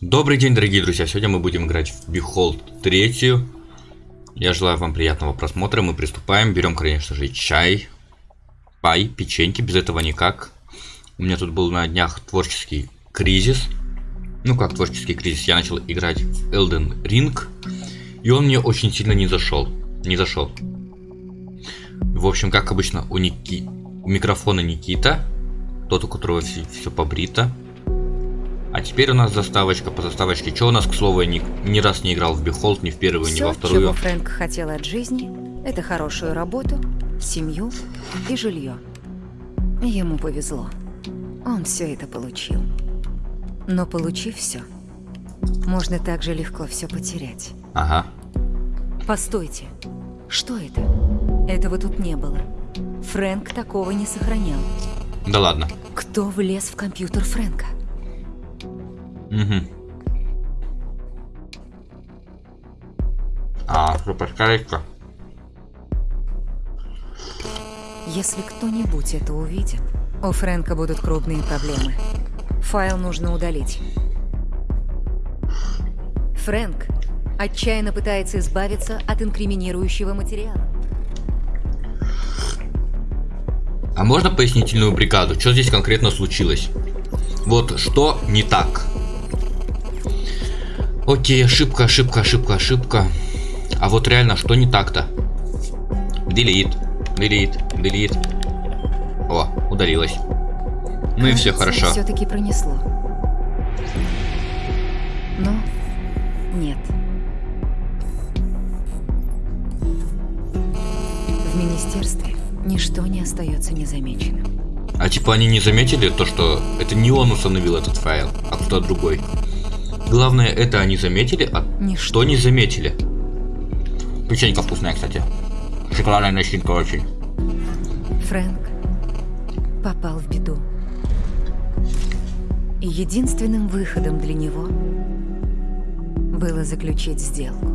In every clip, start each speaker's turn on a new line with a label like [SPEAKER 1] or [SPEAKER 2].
[SPEAKER 1] Добрый день, дорогие друзья! Сегодня мы будем играть в Behold третью. Я желаю вам приятного просмотра. Мы приступаем. Берем, конечно же, чай, пай, печеньки. Без этого никак. У меня тут был на днях творческий кризис. Ну как творческий кризис? Я начал играть в Elden Ring. И он мне очень сильно не зашел. Не зашел. В общем, как обычно, у, Ники... у микрофона Никита. Тот, у которого все, все побрито. А теперь у нас заставочка по заставочке. Что у нас, к слову, я ни, ни раз не играл в Behold, ни в первую,
[SPEAKER 2] Все,
[SPEAKER 1] ни во вторую.
[SPEAKER 2] чего Фрэнк хотел от жизни, это хорошую работу, семью и жилье. Ему повезло. Он все это получил. Но получив все, можно так же легко все потерять.
[SPEAKER 1] Ага.
[SPEAKER 2] Постойте, что это? Этого тут не было. Фрэнк такого не сохранял.
[SPEAKER 1] Да ладно.
[SPEAKER 2] Кто влез в компьютер Фрэнка?
[SPEAKER 1] Угу. А, суперскорейка.
[SPEAKER 2] Если кто-нибудь это увидит, у Фрэнка будут крупные проблемы. Файл нужно удалить. Фрэнк отчаянно пытается избавиться от инкриминирующего материала.
[SPEAKER 1] А можно пояснительную бригаду? Что здесь конкретно случилось? Вот что не так? Окей, ошибка, ошибка, ошибка, ошибка. А вот реально, что не так-то? Delete, delete, delete. О, удалилось. Ну и все хорошо.
[SPEAKER 2] Все-таки пронесло. Но нет. В министерстве ничто не остается незамеченным.
[SPEAKER 1] А типа они не заметили то, что это не он установил этот файл, а кто-то другой. Главное, это они заметили, а
[SPEAKER 2] Ничто.
[SPEAKER 1] что не заметили. Печенька вкусная, кстати. Шоколадная начинка очень.
[SPEAKER 2] Фрэнк попал в беду. И единственным выходом для него было заключить сделку.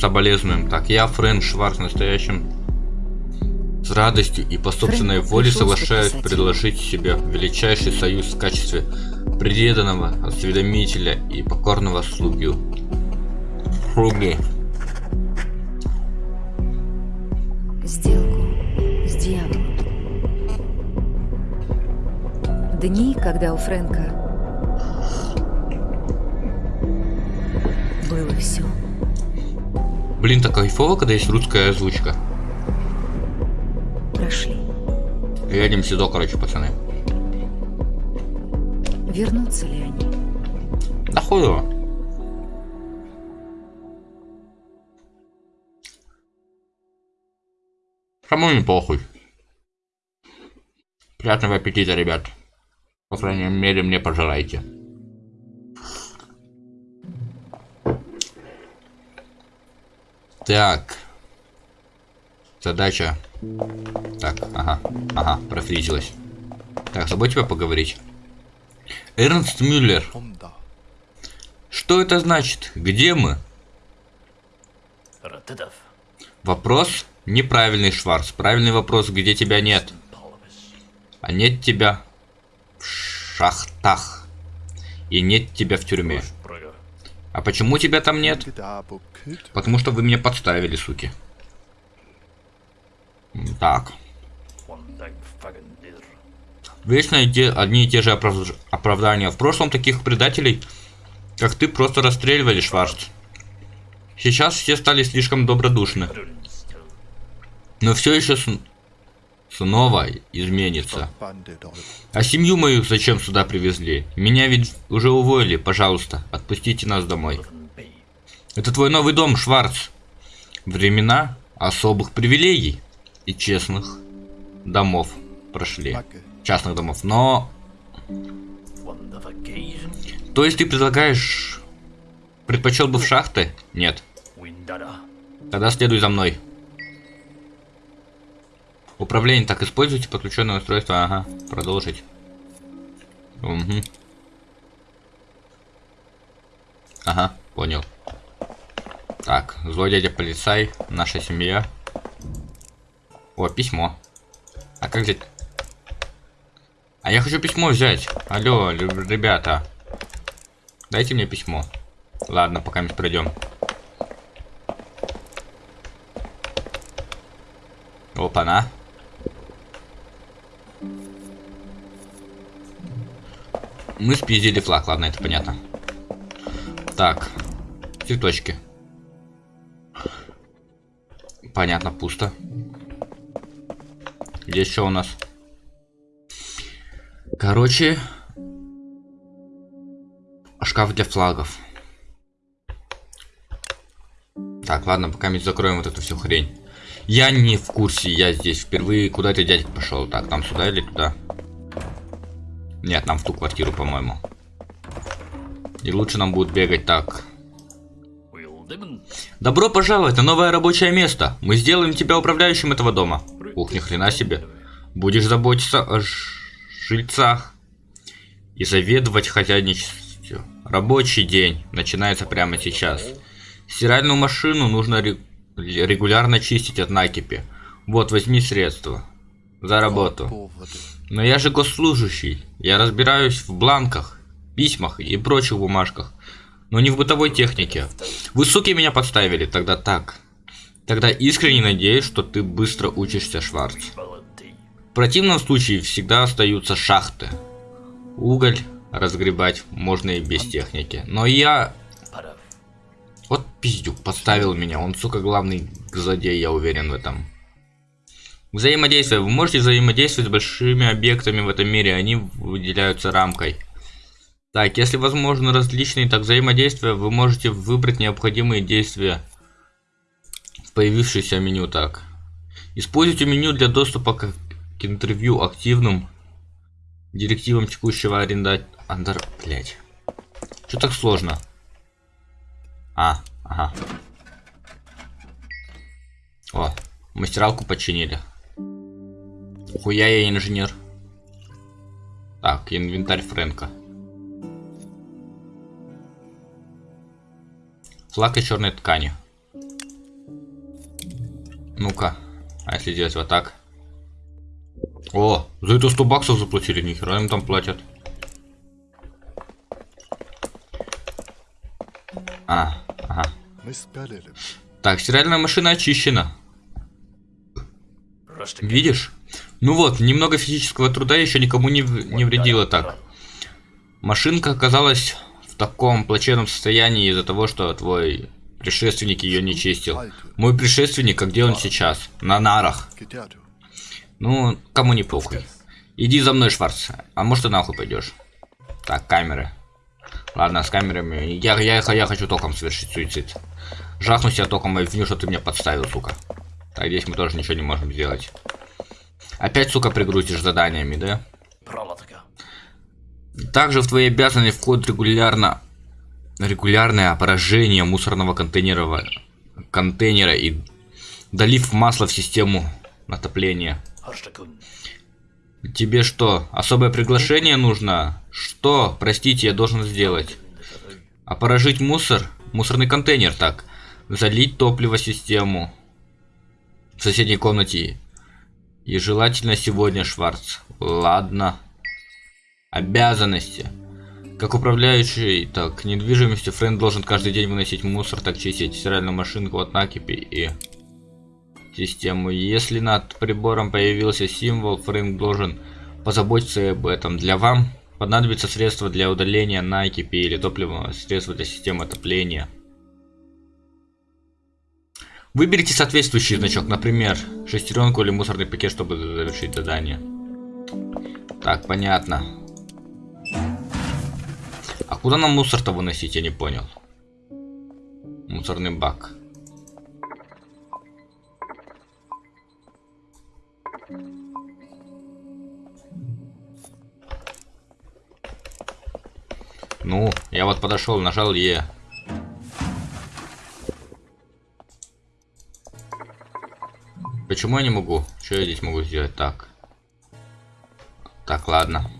[SPEAKER 1] Соболезнуем. Так, я, Фрэнк Шварц, настоящим с радостью и по собственной
[SPEAKER 2] Фрэнк
[SPEAKER 1] воле соглашаюсь предложить себе величайший союз в качестве преданного осведомителя и покорного слуги. Слуги.
[SPEAKER 2] Сделку с дьяволом. Дни, когда у Фрэнка было все.
[SPEAKER 1] Блин, так кайфово, когда есть русская озвучка. Едем сюда, короче, пацаны.
[SPEAKER 2] Вернутся ли они?
[SPEAKER 1] Да хуй его. Кому не похуй. Приятного аппетита, ребят. По крайней мере, мне пожелайте. Так. Задача. Так, ага, ага, профризилась. Так, забудь тебя поговорить. Эрнст Мюллер. Что это значит? Где мы? Вопрос неправильный, Шварц. Правильный вопрос, где тебя нет. А нет тебя в шахтах. И нет тебя в тюрьме. А почему тебя там нет? Потому что вы меня подставили, суки. Так. Вечно те, одни и те же оправ... оправдания. В прошлом таких предателей, как ты, просто расстреливали, Шварц. Сейчас все стали слишком добродушны. Но все еще с... снова изменится. А семью мою зачем сюда привезли? Меня ведь уже уволили. Пожалуйста, отпустите нас домой. Это твой новый дом, Шварц. Времена особых привилегий и честных домов прошли. Частных домов. Но, то есть ты предлагаешь... Предпочел бы в шахты? Нет. Тогда следуй за мной. Управление так используйте подключенное устройство. Ага, продолжить. Угу. Ага, понял. Так, злой дядя полицай, наша семья. О, письмо. А как взять? А я хочу письмо взять. Алло, ребята. Дайте мне письмо. Ладно, пока мы пройдем. Опа-на. Мы спиздили флаг, ладно, это понятно. Так, цветочки. Понятно, пусто. Здесь что у нас? Короче, шкаф для флагов. Так, ладно, пока мы закроем вот эту всю хрень. Я не в курсе, я здесь впервые. Куда ты, дядька, пошел? Так, нам сюда или туда? Нет, нам в ту квартиру, по-моему. И лучше нам будет бегать так. Добро пожаловать на новое рабочее место. Мы сделаем тебя управляющим этого дома. Ух, ни хрена себе. Будешь заботиться о жильцах и заведовать хозяйничеством. Рабочий день начинается прямо сейчас. Стиральную машину нужно ре- регулярно чистить от накипи. Вот, возьми средства. За работу. Но я же госслужащий. Я разбираюсь в бланках, письмах и прочих бумажках. Но не в бытовой технике. Вы, суки, меня подставили. Тогда так. Тогда искренне надеюсь, что ты быстро учишься, Шварц. В противном случае всегда остаются шахты. Уголь разгребать можно и без техники. Но я... Вот пиздюк подставил меня. Он, сука, главный злодей, я уверен в этом. Взаимодействие. Вы можете взаимодействовать с большими объектами в этом мире. Они выделяются рамкой. Так, если возможно различные так взаимодействия, вы можете выбрать необходимые действия появившееся меню. Так. Используйте меню для доступа к, к интервью активным директивам текущего аренда... Андер... Блять. Что так сложно? А, ага. О, мастералку починили. Хуя я инженер. Так, инвентарь Фрэнка. Флаг из черной ткани. Ну-ка. А если делать вот так? О, за это 100 баксов заплатили, нихера им там платят. А, ага. Так, стиральная машина очищена. Видишь? Ну вот, немного физического труда еще никому не, не вредило так. Машинка оказалась в таком плачевном состоянии из-за того, что твой предшественник ее не чистил. Мой предшественник, а где он сейчас? На нарах. Ну, кому не похуй. Иди за мной, Шварц. А может ты нахуй пойдешь? Так, камеры. Ладно, с камерами. Я, я, я хочу током совершить суицид. Жахну себя током и виню, что ты меня подставил, сука. Так, здесь мы тоже ничего не можем сделать. Опять, сука, пригрузишь заданиями, да? Также в твои обязанности входит регулярно регулярное опорожение мусорного контейнера, контейнера и долив масла в систему отопления. Тебе что, особое приглашение нужно? Что, простите, я должен сделать? Опорожить мусор? Мусорный контейнер, так. Залить топливо в систему. В соседней комнате. И желательно сегодня, Шварц. Ладно. Обязанности. Как управляющий, так, недвижимостью, Фрэнд должен каждый день выносить мусор, так чистить стиральную машинку от накипи и систему. Если над прибором появился символ, Фрэнк должен позаботиться об этом. Для вам понадобится средство для удаления накипи или топливного средства для системы отопления. Выберите соответствующий значок, например, шестеренку или мусорный пакет, чтобы завершить задание. Так, понятно. А куда нам мусор-то выносить, я не понял. Мусорный бак. Ну, я вот подошел, нажал Е. Почему я не могу? Что я здесь могу сделать? Так. Так, ладно.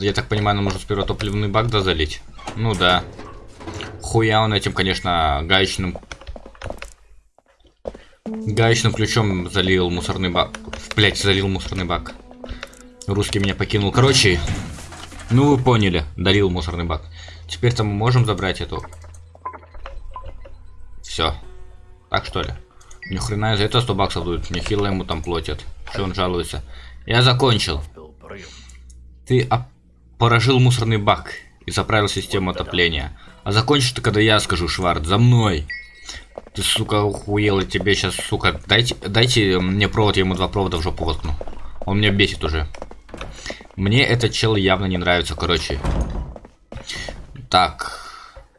[SPEAKER 1] Я так понимаю, нам нужно сперва топливный бак да залить? Ну да. Хуя он этим, конечно, гаечным... Гаечным ключом залил мусорный бак. Блять, залил мусорный бак. Русский меня покинул. Короче, Ну вы поняли, дарил мусорный бак. Теперь-то мы можем забрать эту. Все. Так что ли? Ни хрена за это 100 баксов дают. Мне хило ему там платят. Что он жалуется? Я закончил.
[SPEAKER 3] Bill Brilliant.
[SPEAKER 1] Ты опорожил мусорный бак и заправил систему отопления. А закончишь ты, когда я скажу, Шварц, за мной. Ты, сука, охуел, и тебе сейчас, сука, дайте, дайте мне провод, я ему два провода в жопу воткну. Он меня бесит уже. Мне этот чел явно не нравится, короче. Так.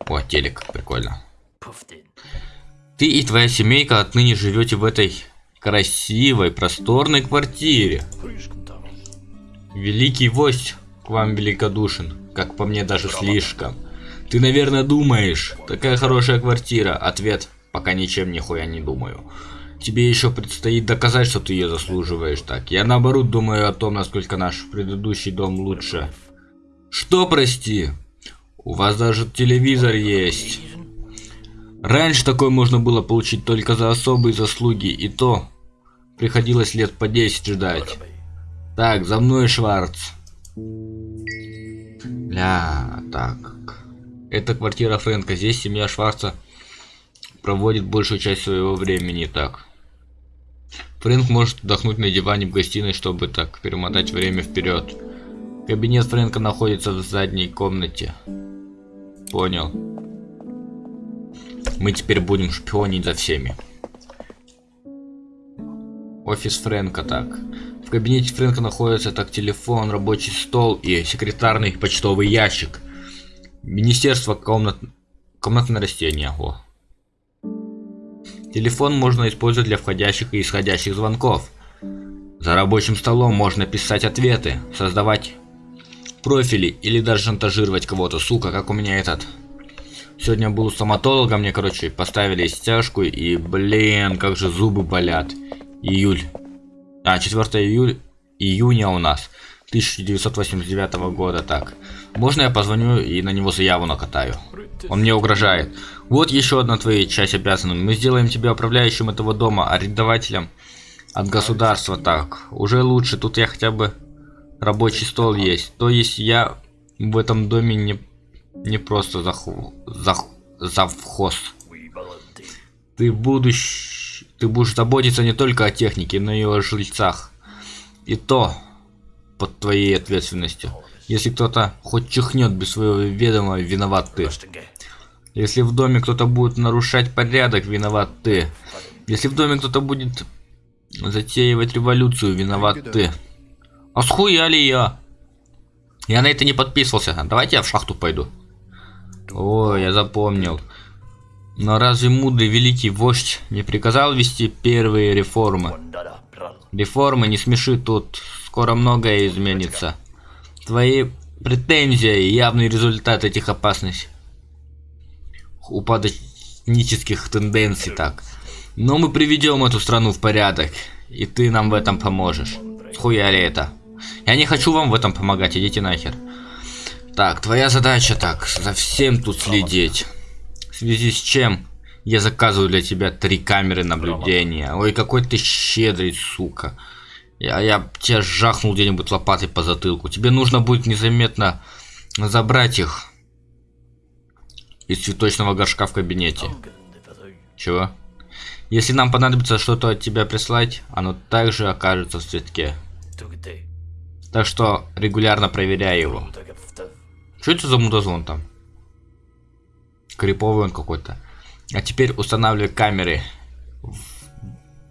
[SPEAKER 1] О, телек, прикольно. Ты и твоя семейка отныне живете в этой красивой, просторной квартире. Великий вождь к вам великодушен, как по мне даже слишком. Ты, наверное, думаешь, такая хорошая квартира. Ответ, пока ничем нихуя не думаю. Тебе еще предстоит доказать, что ты ее заслуживаешь так. Я наоборот думаю о том, насколько наш предыдущий дом лучше. Что, прости? У вас даже телевизор есть. Раньше такое можно было получить только за особые заслуги, и то приходилось лет по 10 ждать. Так, за мной, Шварц. Бля, так. Это квартира Фрэнка. Здесь семья Шварца проводит большую часть своего времени. Так. Фрэнк может отдохнуть на диване в гостиной, чтобы так перемотать время вперед. Кабинет Фрэнка находится в задней комнате. Понял. Мы теперь будем шпионить за всеми. Офис Фрэнка, так. В кабинете Фрэнка находится так телефон, рабочий стол и секретарный почтовый ящик. Министерство комнат... комнатное растение. О. Телефон можно использовать для входящих и исходящих звонков. За рабочим столом можно писать ответы, создавать профили или даже шантажировать кого-то. Сука, как у меня этот. Сегодня был у стоматолога, мне, короче, поставили стяжку и, блин, как же зубы болят. Июль. А, 4 июль, июня у нас. 1989 года, так. Можно я позвоню и на него заяву накатаю? Он мне угрожает. Вот еще одна твоя часть обязана. Мы сделаем тебя управляющим этого дома, арендователем от государства. Так, уже лучше. Тут я хотя бы рабочий стол есть. То есть я в этом доме не, не просто заху, зах, завхоз. Ты будешь... Ты будешь заботиться не только о технике, но и о жильцах. И то под твоей ответственностью. Если кто-то хоть чихнет без своего ведома, виноват ты. Если в доме кто-то будет нарушать порядок, виноват ты. Если в доме кто-то будет затеивать революцию, виноват ты. А схуяли я? Я на это не подписывался. Давайте я в шахту пойду. О, я запомнил. Но разве мудрый великий вождь не приказал вести первые реформы? Реформы не смеши тут, скоро многое изменится. Твои претензии – явный результат этих опасностей. Упадочнических тенденций так. Но мы приведем эту страну в порядок, и ты нам в этом поможешь. Схуяли это. Я не хочу вам в этом помогать, идите нахер. Так, твоя задача так, за всем тут следить. В связи с чем я заказываю для тебя три камеры наблюдения. Ой, какой ты щедрый, сука. Я, я тебя жахнул где-нибудь лопатой по затылку. Тебе нужно будет незаметно забрать их из цветочного горшка в кабинете. Чего? Если нам понадобится что-то от тебя прислать, оно также окажется в цветке. Так что регулярно проверяй его. Что это за мудозвон там? Криповый он какой-то. А теперь устанавливай камеры.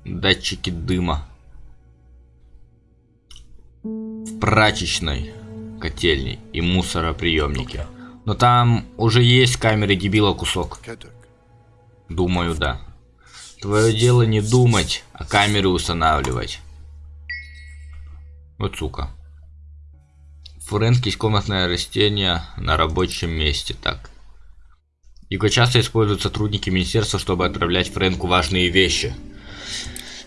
[SPEAKER 1] Датчики дыма. В прачечной, котельной и мусороприемнике. Но там уже есть камеры дебила кусок. Думаю, да. Твое дело не думать, а камеры устанавливать. Вот сука. Есть комнатное растение на рабочем месте. Так. Его часто используют сотрудники министерства, чтобы отправлять Фрэнку важные вещи.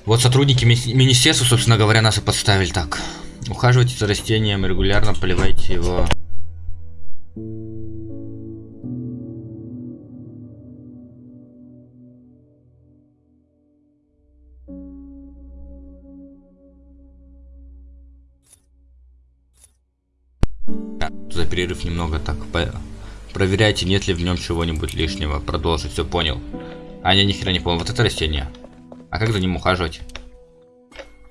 [SPEAKER 1] Вот сотрудники ми- министерства, собственно говоря, нас и подставили так. Ухаживайте за растением, регулярно поливайте его. А, Запись перерыв немного так. По... Проверяйте, нет ли в нем чего-нибудь лишнего. Продолжить, все понял. А, я ни хера не понял. Вот это растение. А как за ним ухаживать?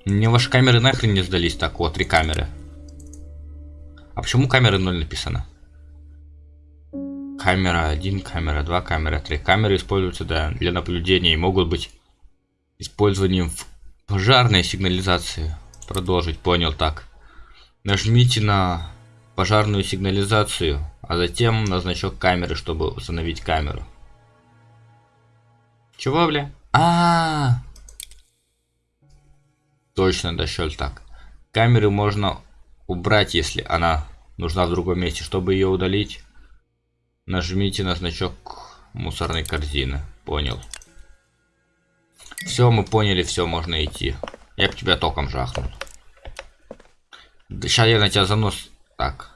[SPEAKER 1] Мне ваши камеры нахрен не сдались. Так, вот, три камеры. А почему камеры 0 написано? Камера 1, камера 2, камера 3. Камеры используются да, для наблюдения и могут быть использованием в пожарной сигнализации. Продолжить, понял, так. Нажмите на пожарную сигнализацию, а затем на значок камеры, чтобы установить камеру. Чего, бля? А, -а, -а. Точно, да, щель так. Камеры можно убрать, если она нужна в другом месте. Чтобы ее удалить, нажмите на значок мусорной корзины. Понял. Все, мы поняли, все, можно идти. Я бы тебя током жахнул. Да, сейчас я на тебя занос... Так.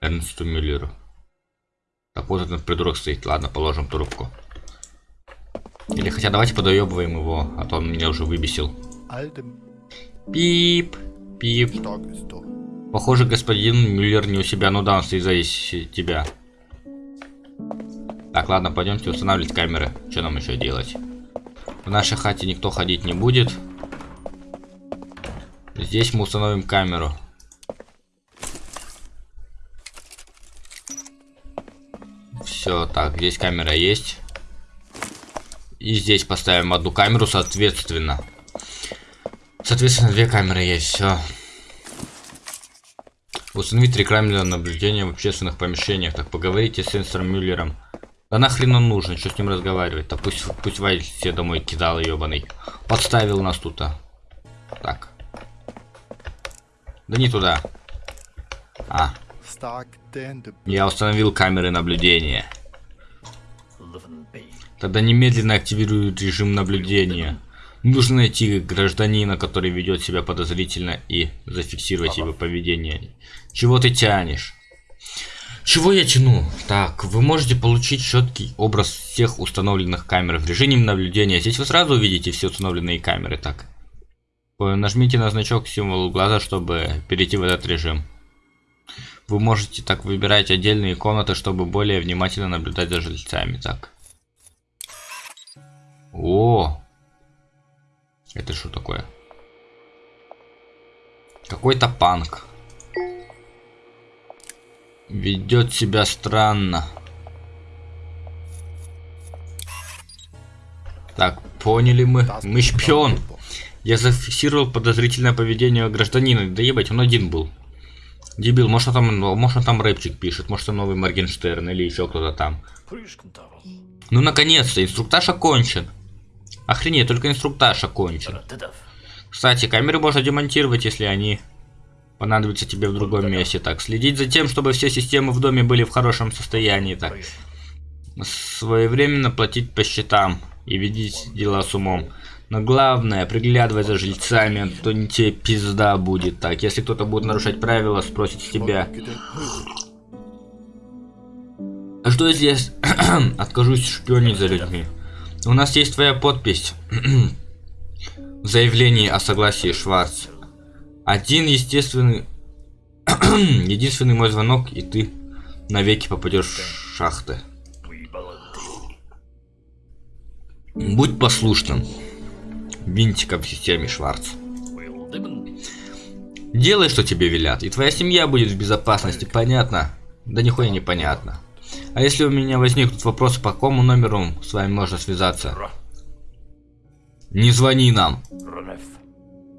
[SPEAKER 1] Эрнсту Мюллеру. Так вот этот придурок стоит. Ладно, положим трубку. Или хотя давайте подоебываем его, а то он меня уже выбесил. Пип, пип. Похоже, господин Мюллер не у себя. Ну да, он стоит за тебя. Так, ладно, пойдемте устанавливать камеры. Что нам еще делать? В нашей хате никто ходить не будет. Здесь мы установим камеру. Все, так, здесь камера есть. И здесь поставим одну камеру, соответственно. Соответственно, две камеры есть, все. Установить три камеры наблюдения в общественных помещениях. Так, поговорите с сенсором Мюллером. Да нахрен он нужен, что с ним разговаривать? Да пусть, пусть Вайль все домой кидал, ебаный. Подставил нас тут, а. Так. Да не туда. А. Я установил камеры наблюдения. Тогда немедленно активирую режим наблюдения. Нужно найти гражданина, который ведет себя подозрительно и зафиксировать его поведение. Чего ты тянешь? Чего я тяну? Так, вы можете получить четкий образ всех установленных камер в режиме наблюдения. Здесь вы сразу увидите все установленные камеры. Так, нажмите на значок символ глаза, чтобы перейти в этот режим. Вы можете так выбирать отдельные комнаты, чтобы более внимательно наблюдать за жильцами. Так. О! Это что такое? Какой-то панк. Ведет себя странно. Так, поняли мы. Мы шпион. Я зафиксировал подозрительное поведение гражданина. Да ебать, он один был. Дебил, может он там, может он там рэпчик пишет, может он новый Моргенштерн или еще кто-то там. Ну наконец-то, инструктаж окончен. Охренеть, только инструктаж окончен. Кстати, камеры можно демонтировать, если они понадобится тебе в другом месте. Так, следить за тем, чтобы все системы в доме были в хорошем состоянии. Так, своевременно платить по счетам и видеть дела с умом. Но главное, приглядывай за жильцами, а то не тебе пизда будет. Так, если кто-то будет нарушать правила, спросит с тебя. А что здесь? Откажусь шпионить за людьми. У нас есть твоя подпись. В заявлении о согласии Шварц. Один естественный... Единственный мой звонок, и ты навеки попадешь в шахты. Будь послушным. Винтиком в системе Шварц. Делай, что тебе велят, и твоя семья будет в безопасности, понятно? Да нихуя не понятно. А если у меня возникнут вопросы, по какому номеру с вами можно связаться? Не звони нам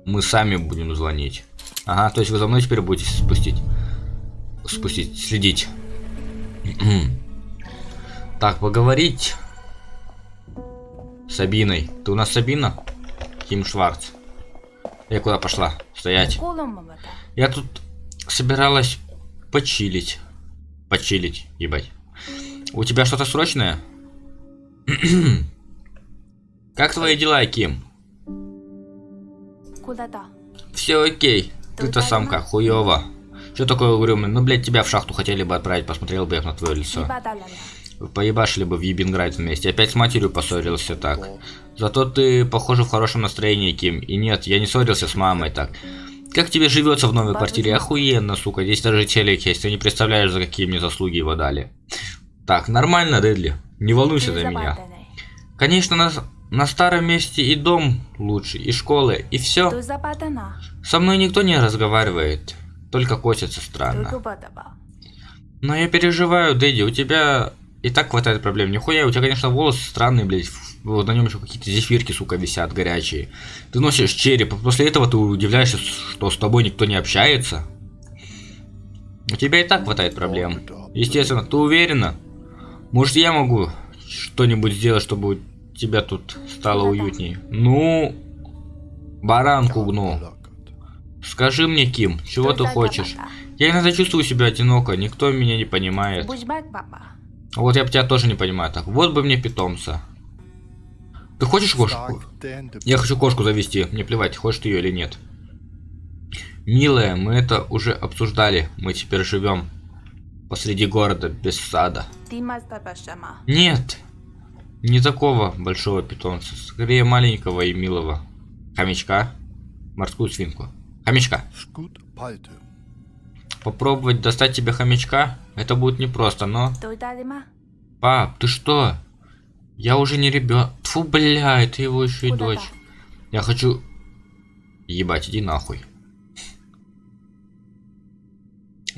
[SPEAKER 1] мы сами будем звонить. Ага, то есть вы за мной теперь будете спустить. Спустить, следить. так, поговорить. Сабиной. Ты у нас Сабина? Ким Шварц. Я куда пошла? Стоять. Я тут собиралась почилить. Почилить, ебать. У тебя что-то срочное? как твои дела, Ким?
[SPEAKER 4] Куда-то.
[SPEAKER 1] Все окей. Ты-то самка, хуёво. Что такое угрюмый? Ну, блядь, тебя в шахту хотели бы отправить, посмотрел бы я на твое лицо. Поебашили бы в Ебинград вместе. Опять с матерью поссорился так. Зато ты, похоже, в хорошем настроении, Ким. И нет, я не ссорился с мамой так. Как тебе живется в новой квартире? Охуенно, сука. Здесь даже телек есть. Ты не представляешь, за какие мне заслуги его дали. Так, нормально, Дедли. Не волнуйся за меня. Конечно, на, на старом месте и дом лучше, и школы, и все. Со мной никто не разговаривает. Только косится странно. Но я переживаю, Дэдди, у тебя и так хватает проблем. Нихуя, у тебя, конечно, волосы странные, блядь. Вот на нем еще какие-то зефирки, сука, висят горячие. Ты носишь череп, а после этого ты удивляешься, что с тобой никто не общается. У тебя и так хватает проблем. Естественно, ты уверена? Может, я могу что-нибудь сделать, чтобы у тебя тут стало уютнее? Ну, баранку гну. Скажи мне, Ким, чего ты хочешь? Я иногда чувствую себя одиноко, никто меня не понимает. Вот я тебя тоже не понимаю. Так, вот бы мне питомца. Ты хочешь кошку? Я хочу кошку завести. Мне плевать, хочешь ты ее или нет. Милая, мы это уже обсуждали. Мы теперь живем посреди города без сада. Нет, не такого большого питомца. Скорее маленького и милого. Хомячка. Морскую свинку. Хомячка. Попробовать достать тебе хомячка? Это будет непросто, но... Пап, ты что? Я уже не ребенок. Фу, бля, это его еще и дочь. Я хочу... Ебать, иди нахуй.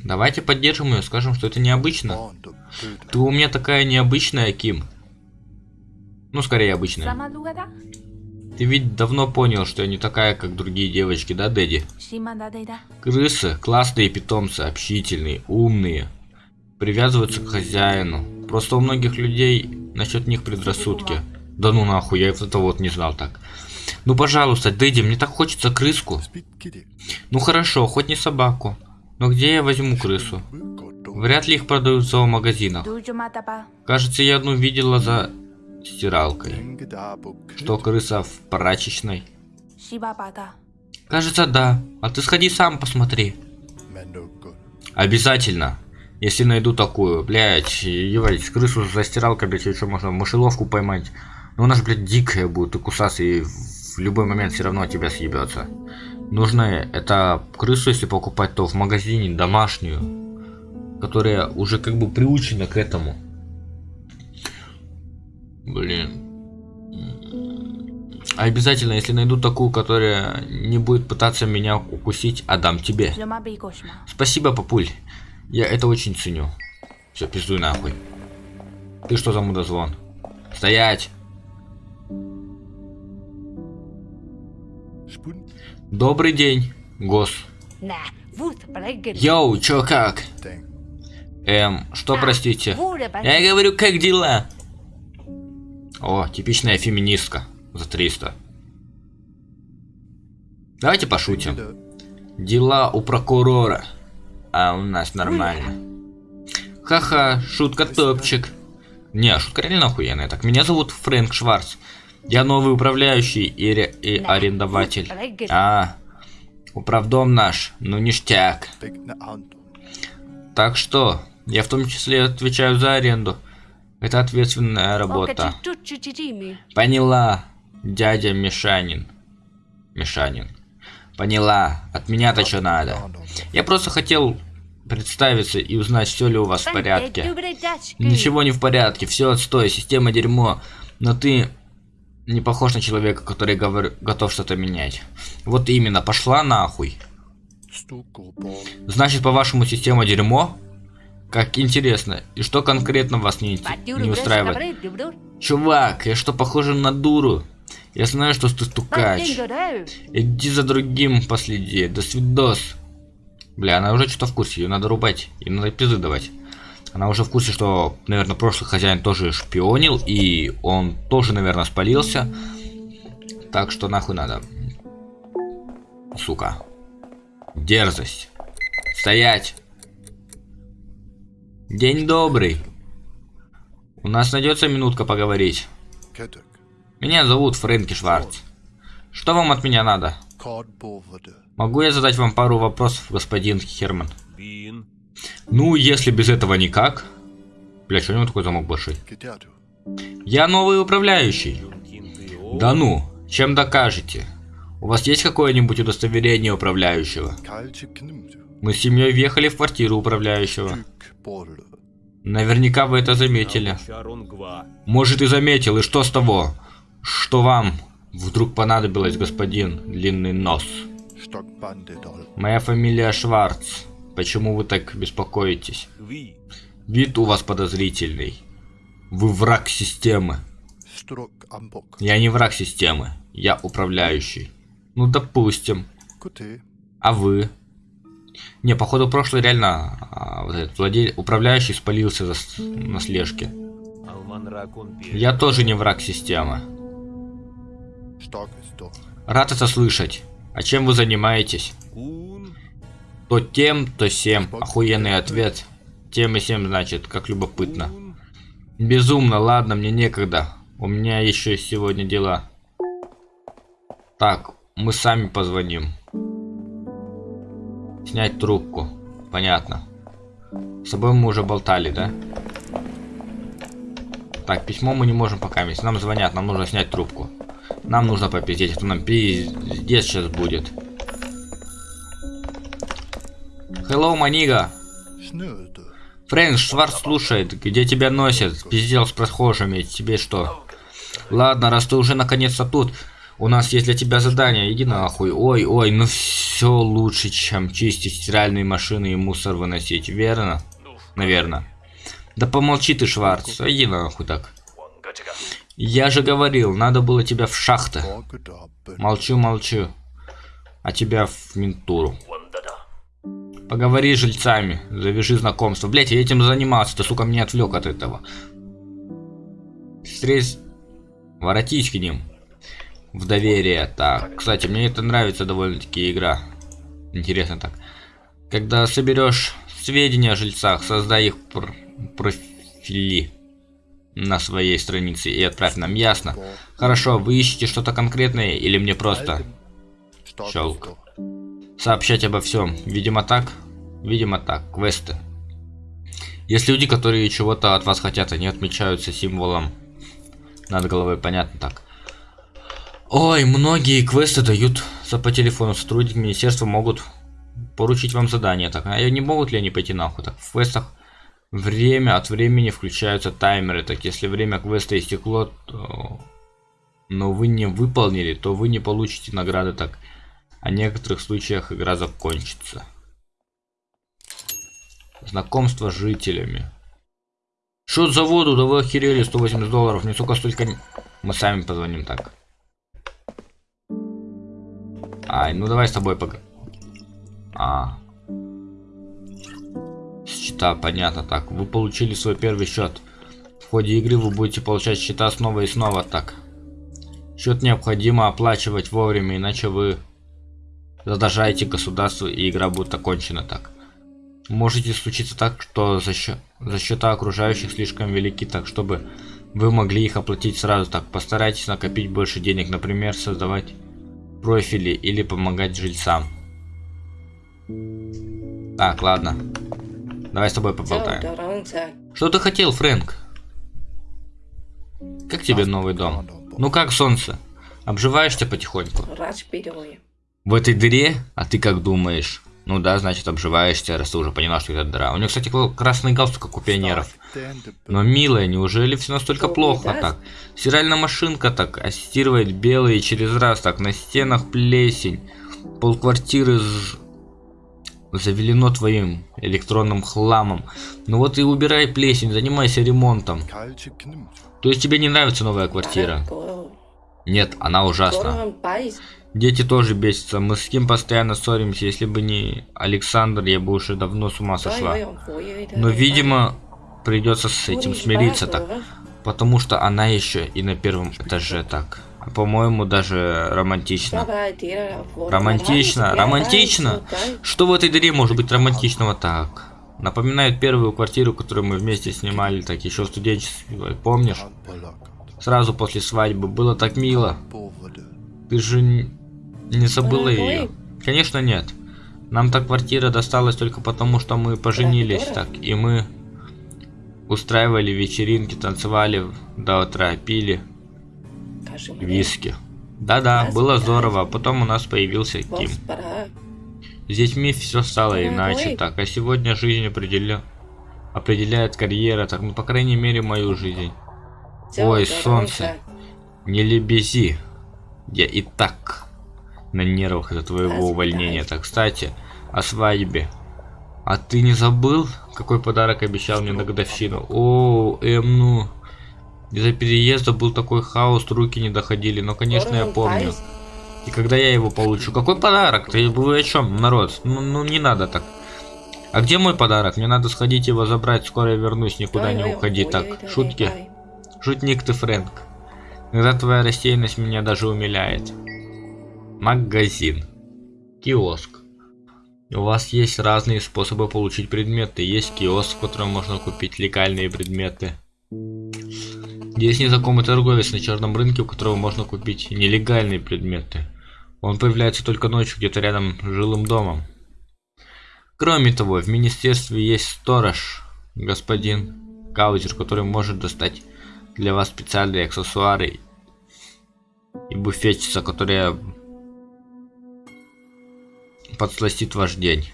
[SPEAKER 1] Давайте поддержим ее, скажем, что это необычно. Ты у меня такая необычная, Ким. Ну, скорее обычная. Ты ведь давно понял, что я не такая, как другие девочки, да, Дэдди? Крысы – классные питомцы, общительные, умные. Привязываются к хозяину. Просто у многих людей насчет них предрассудки. Да ну нахуй, я это вот не знал так. Ну пожалуйста, Дэдди, мне так хочется крыску. Ну хорошо, хоть не собаку. Но где я возьму крысу? Вряд ли их продают в зоомагазинах. Кажется, я одну видела за стиралкой. Что крыса в прачечной? Кажется, да. А ты сходи сам посмотри. Обязательно. Если найду такую, блядь, ебать, крысу за стиралкой, блядь, еще можно мышеловку поймать. Но она же, блядь, дикая будет и кусаться, и в любой момент все равно тебя съебется. Нужно это крысу, если покупать, то в магазине домашнюю, которая уже как бы приучена к этому. Блин. А обязательно, если найду такую, которая не будет пытаться меня укусить, отдам тебе. Спасибо, папуль. Я это очень ценю. Все, пиздуй нахуй. Ты что за мудозвон? Стоять! Добрый день, гос. Йоу, чё как? Эм, что простите? Я говорю, как дела? О, типичная феминистка за 300. Давайте пошутим. Дела у прокурора. А у нас нормально. Ха-ха, шутка топчик. Не, шутка реально охуенная. Так, меня зовут Фрэнк Шварц. Я новый управляющий и, ре и арендователь. А, управдом наш, ну ништяк. Так что, я в том числе отвечаю за аренду. Это ответственная работа. Поняла, дядя Мишанин. Мишанин. Поняла. От меня-то что надо. Я просто хотел представиться и узнать, все ли у вас в порядке. Ничего не в порядке, все отстой, система дерьмо. Но ты не похож на человека, который говор... готов что-то менять. Вот именно, пошла нахуй. Значит, по-вашему, система дерьмо? Как интересно. И что конкретно вас не, не устраивает? Чувак, я что, похожа на дуру? Я знаю, что ты стукач. Иди за другим последи. До свидос. Бля, она уже что-то в курсе. Ее надо рубать. И надо пизды давать. Она уже в курсе, что, наверное, прошлый хозяин тоже шпионил. И он тоже, наверное, спалился. Так что нахуй надо. Сука. Дерзость. Стоять. День добрый. У нас найдется минутка поговорить. Меня зовут Фрэнки Шварц. Что вам от меня надо? Могу я задать вам пару вопросов, господин Херман? Ну, если без этого никак. Бля, что у него такой замок большой? Я новый управляющий. Да ну, чем докажете? У вас есть какое-нибудь удостоверение управляющего? Мы с семьей въехали в квартиру управляющего. Наверняка вы это заметили. Может и заметил, и что с того? Что вам вдруг понадобилось, господин Длинный Нос? Моя фамилия Шварц. Почему вы так беспокоитесь? Вид у вас подозрительный. Вы враг системы. Я не враг системы. Я управляющий. Ну, допустим. А вы? Не, походу, прошлый реально а, вот этот владель... управляющий спалился за... на слежке. Я тоже не враг системы. Рад это слышать. А чем вы занимаетесь? То тем, то сем. Охуенный ответ. Тем и сем значит, как любопытно. Безумно, ладно, мне некогда. У меня еще сегодня дела. Так, мы сами позвоним. Снять трубку. Понятно. С собой мы уже болтали, да? Так, письмо мы не можем пока вместе. Нам звонят, нам нужно снять трубку. Нам нужно попиздеть, а то нам пиздец сейчас будет. Hello, Манига. Фрэнк Шварц слушает, где тебя носят? Пиздел с прохожими, тебе что? Ладно, раз ты уже наконец-то тут, у нас есть для тебя задание, иди нахуй. Ой, ой, ну все лучше, чем чистить стиральные машины и мусор выносить, верно? Наверное. Да помолчи ты, Шварц, иди нахуй так. Я же говорил, надо было тебя в шахты. Молчу, молчу. А тебя в ментуру. Поговори с жильцами, завяжи знакомство. Блять, я этим занимался, ты, сука, меня отвлек от этого. Встреть... Воротись к ним. В доверие. Так, кстати, мне это нравится довольно-таки игра. Интересно так. Когда соберешь сведения о жильцах, создай их пр- профили на своей странице и отправь нам, ясно? Хорошо, вы ищете что-то конкретное или мне просто Щелк. сообщать обо всем? Видимо так. Видимо так. Квесты. Есть люди, которые чего-то от вас хотят, они отмечаются символом над головой, понятно так. Ой, многие квесты дают по телефону. Сотрудники министерства могут поручить вам задание. Так, а не могут ли они пойти нахуй? Так, в квестах время от времени включаются таймеры. Так, если время квеста истекло, то... но вы не выполнили, то вы не получите награды. Так, о некоторых случаях игра закончится. Знакомство с жителями. Что за воду? Да вы охерели, 180 долларов. Не сука столько... Мы сами позвоним так. Ай, ну давай с тобой пог... А. Счета, понятно, так. Вы получили свой первый счет. В ходе игры вы будете получать счета снова и снова, так. Счет необходимо оплачивать вовремя, иначе вы задолжаете государству и игра будет окончена так. Можете случиться так, что за, счё- за счета окружающих слишком велики, так чтобы вы могли их оплатить сразу так. Постарайтесь накопить больше денег, например, создавать профили или помогать жильцам. Так, ладно. Давай с тобой поболтаем. Что ты хотел, Фрэнк? Как тебе новый дом? Ну как солнце? Обживаешься потихоньку? В этой дыре? А ты как думаешь? Ну да, значит обживаешься, раз ты уже поняла, что это дыра. У него, кстати, красный галстук, как у пионеров. Но, милая, неужели все настолько плохо так? Стиральная машинка так ассистирует белые через раз так, на стенах плесень. Полквартиры з- завелено твоим электронным хламом. Ну вот и убирай плесень, занимайся ремонтом. То есть тебе не нравится новая квартира? Нет, она ужасна. Дети тоже бесятся. Мы с кем постоянно ссоримся. Если бы не Александр, я бы уже давно с ума сошла. Но, видимо, придется с этим смириться так. Потому что она еще и на первом этаже так. По-моему, даже романтично. Романтично, романтично. Что в этой дыре может быть романтичного так? Напоминает первую квартиру, которую мы вместе снимали, так еще в студенчестве, помнишь? Сразу после свадьбы. Было так мило. Ты же не забыла ее? Конечно нет. Нам та квартира досталась только потому, что мы поженились так, и мы устраивали вечеринки, танцевали до утра, пили виски. Да-да, было здорово. Потом у нас появился Ким. С детьми все стало иначе так, а сегодня жизнь определя... определяет карьера, так, ну, по крайней мере, мою жизнь. Ой, солнце. Не лебези. Я и так на нервах из-за твоего увольнения. Так, кстати, о свадьбе. А ты не забыл, какой подарок обещал мне на годовщину? О, эм, ну... Из-за переезда был такой хаос, руки не доходили, но, конечно, я помню. И когда я его получу? Какой подарок? Ты вы о чем, народ? Ну, ну не надо так. А где мой подарок? Мне надо сходить его забрать, скоро я вернусь, никуда не уходи. Так, шутки. Шутник ты, Фрэнк. Иногда твоя рассеянность меня даже умиляет. Магазин. Киоск. У вас есть разные способы получить предметы. Есть киоск, в котором можно купить легальные предметы. Есть незнакомый торговец на черном рынке, у которого можно купить нелегальные предметы. Он появляется только ночью где-то рядом с жилым домом. Кроме того, в министерстве есть сторож, господин Каузер, который может достать для вас специальные аксессуары и буфетчица, которая подсластит ваш день.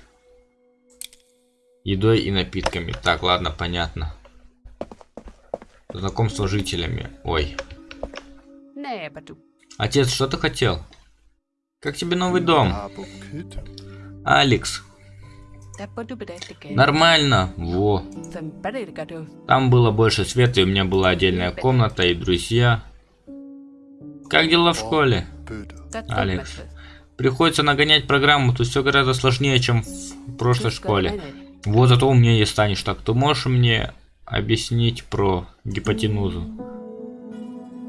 [SPEAKER 1] Едой и напитками. Так, ладно, понятно. Знакомство с жителями. Ой. Отец, что ты хотел? Как тебе новый дом? Алекс. Нормально. Во. Там было больше света, и у меня была отдельная комната и друзья. Как дела в школе? Алекс. Приходится нагонять программу, тут все гораздо сложнее, чем в прошлой школе. Вот зато умнее станешь. Так, ты можешь мне объяснить про гипотенузу?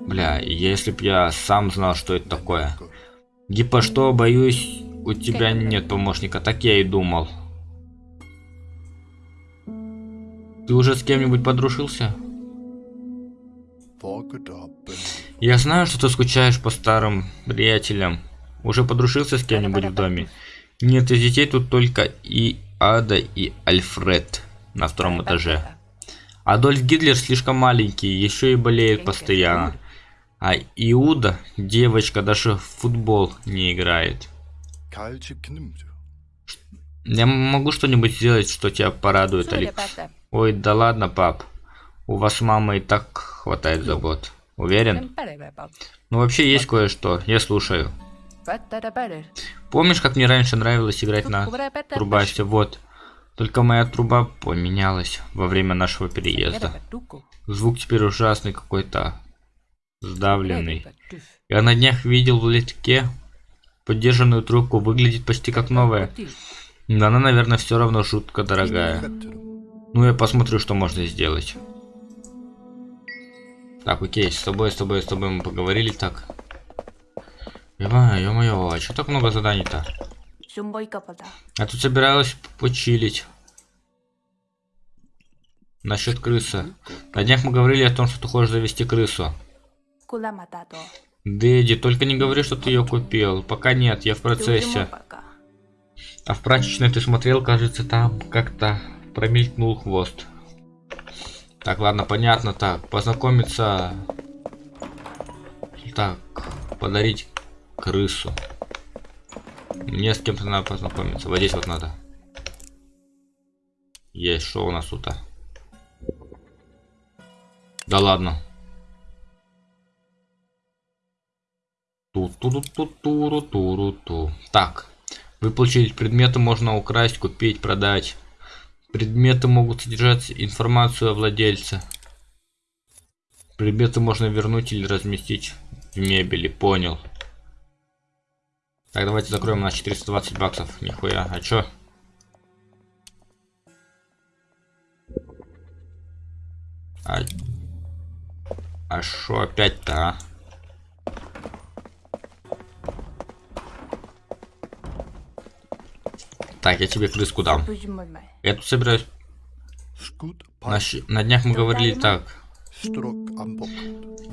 [SPEAKER 1] Бля, если б я сам знал, что это такое. Гипо что, боюсь, у тебя нет помощника, так я и думал. Ты уже с кем-нибудь подружился? Я знаю, что ты скучаешь по старым приятелям. Уже подружился с кем-нибудь в доме? Нет, из детей тут только и Ада, и Альфред на втором этаже. Адольф Гитлер слишком маленький, еще и болеет постоянно. А Иуда, девочка, даже в футбол не играет. Я могу что-нибудь сделать, что тебя порадует, Алекс? Ой, да ладно, пап. У вас мама и так хватает забот. Уверен? Ну вообще есть кое-что, я слушаю. Помнишь, как мне раньше нравилось играть на трубасе? Вот. Только моя труба поменялась во время нашего переезда. Звук теперь ужасный какой-то. Сдавленный. Я на днях видел в литке поддержанную трубку. Выглядит почти как новая. Но она, наверное, все равно жутко дорогая. Ну, я посмотрю, что можно сделать. Так, окей, с тобой, с тобой, с тобой мы поговорили так. Ё-моё, а что так много заданий-то? Я тут собиралась почилить. Насчет крысы. На днях мы говорили о том, что ты хочешь завести крысу. Дэдди, только не говори, что ты ее купил. Пока нет, я в процессе. А в прачечной ты смотрел, кажется, там как-то промелькнул хвост. Так, ладно, понятно. Так, познакомиться. Так, подарить крысу. Мне с кем-то надо познакомиться. Вот здесь вот надо. Есть, что у нас тут? -то? Да ладно. ту ту ту ту туру туру ту Так. Выплатить предметы можно украсть, купить, продать. Предметы могут содержать информацию о владельце. Предметы можно вернуть или разместить в мебели. Понял. Так, давайте закроем на 420 баксов. Нихуя. А чё? А, а шо опять-то, а? Так, я тебе крыску дам. Я тут собираюсь... На, на днях мы говорили так.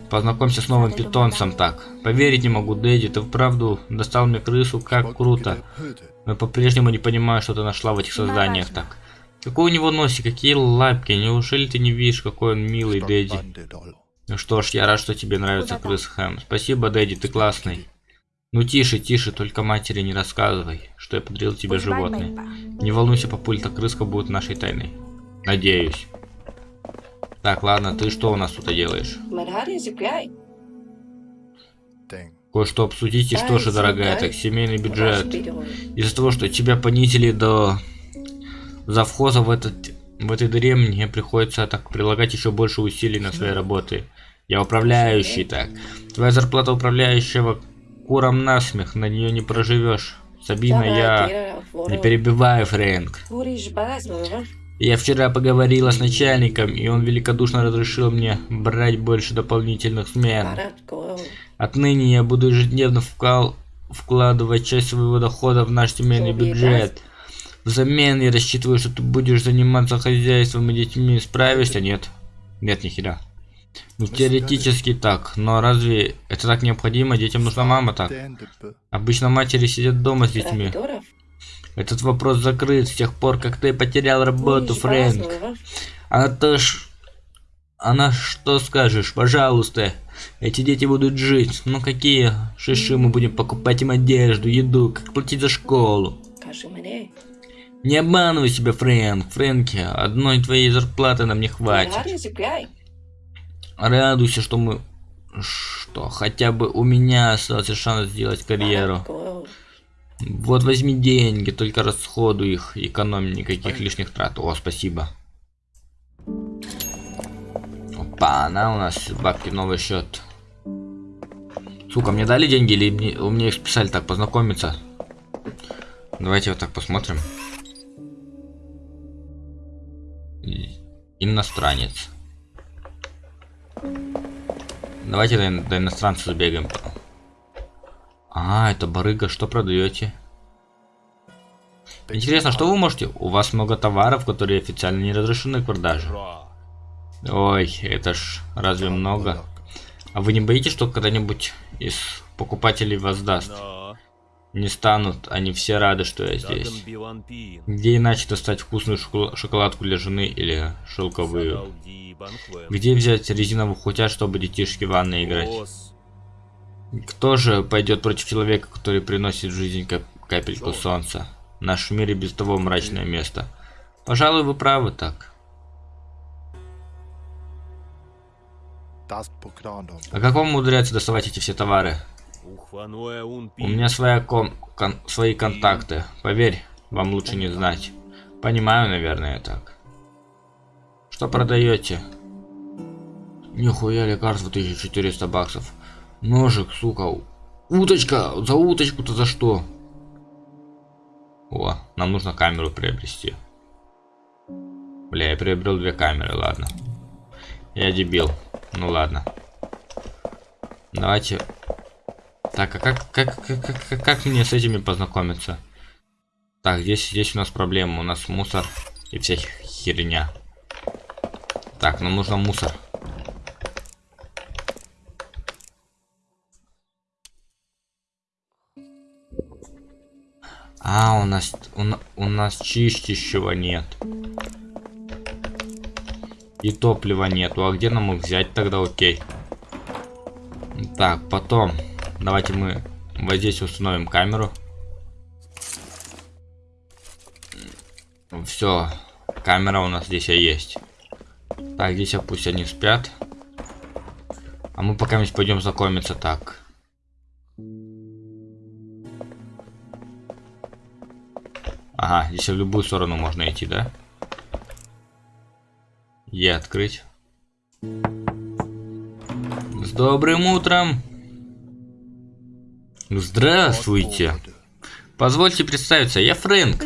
[SPEAKER 1] Познакомься с новым питомцем так. Поверить не могу, Дэдди, ты вправду достал мне крысу, как круто. Но по-прежнему не понимаю, что ты нашла в этих созданиях так. Какой у него носик, какие лапки, неужели ты не видишь, какой он милый, Дэдди? Ну что ж, я рад, что тебе нравится крыс Хэм. Спасибо, Дэдди, ты классный. Ну тише, тише, только матери не рассказывай, что я подарил тебе животное. Не волнуйся, папульта, крыска будет нашей тайной. Надеюсь. Так, ладно, ты что у нас тут делаешь? Кое-что обсудить, и что же, дорогая, так семейный бюджет. Из-за того, что тебя понизили до завхоза в, этот, в этой дыре, мне приходится так прилагать еще больше усилий на своей работы. Я управляющий, так. Твоя зарплата управляющего куром насмех, на нее не проживешь. Сабина, я... Не перебивай, Фрэнк. Я вчера поговорила с начальником, и он великодушно разрешил мне брать больше дополнительных смен. Отныне я буду ежедневно вкал... вкладывать часть своего дохода в наш семейный бюджет. Взамен я рассчитываю, что ты будешь заниматься хозяйством и детьми. Справишься? Нет. Нет, ни хера. Ну, теоретически так, но разве это так необходимо? Детям нужна мама так. Обычно матери сидят дома с детьми. Этот вопрос закрыт с тех пор, как ты потерял работу, Фрэнк. А то ж... Она что скажешь? Пожалуйста. Эти дети будут жить. Ну какие шиши мы будем покупать им одежду, еду, как платить за школу? Не обманывай себя, Фрэнк. Фрэнки, одной твоей зарплаты нам не хватит. Радуйся, что мы... Что, хотя бы у меня остался шанс сделать карьеру. Вот возьми деньги, только расходуй их, экономь никаких лишних трат. О, спасибо. Опа, она у нас бабки новый счет. Сука, мне дали деньги или мне, у меня их списали так познакомиться? Давайте вот так посмотрим. Иностранец. Давайте до, до иностранца забегаем. А, это барыга, что продаете? Интересно, что вы можете? У вас много товаров, которые официально не разрешены к продаже. Ой, это ж разве много? А вы не боитесь, что когда-нибудь из покупателей вас даст? Не станут, они все рады, что я здесь. Где иначе достать вкусную шокола- шоколадку для жены или шелковую? Где взять резиновый утят, чтобы детишки в ванной играть? Кто же пойдет против человека, который приносит в жизнь кап- капельку солнца? Наш мир и без того мрачное место. Пожалуй, вы правы так. А как вам умудряется доставать эти все товары? У меня своя кон- кон- свои контакты. Поверь, вам лучше не знать. Понимаю, наверное, так. Что продаете? Нихуя лекарство 1400 баксов. Ножик, сука. Уточка! За уточку-то за что? О, нам нужно камеру приобрести. Бля, я приобрел две камеры, ладно. Я дебил. Ну ладно. Давайте. Так, а как, как, как, как, как- мне с этими познакомиться? Так, здесь, здесь у нас проблема. У нас мусор и вся херня. Так, нам нужно мусор. А, у нас, у, у нас чистящего нет. И топлива нету. А где нам их взять тогда, окей? Так, потом. Давайте мы вот здесь установим камеру. Все. Камера у нас здесь есть. Так, здесь пусть они спят. А мы пока пойдем знакомиться так. Ага, здесь в любую сторону можно идти, да? Е открыть. С добрым утром! Здравствуйте! Позвольте представиться, я Фрэнк.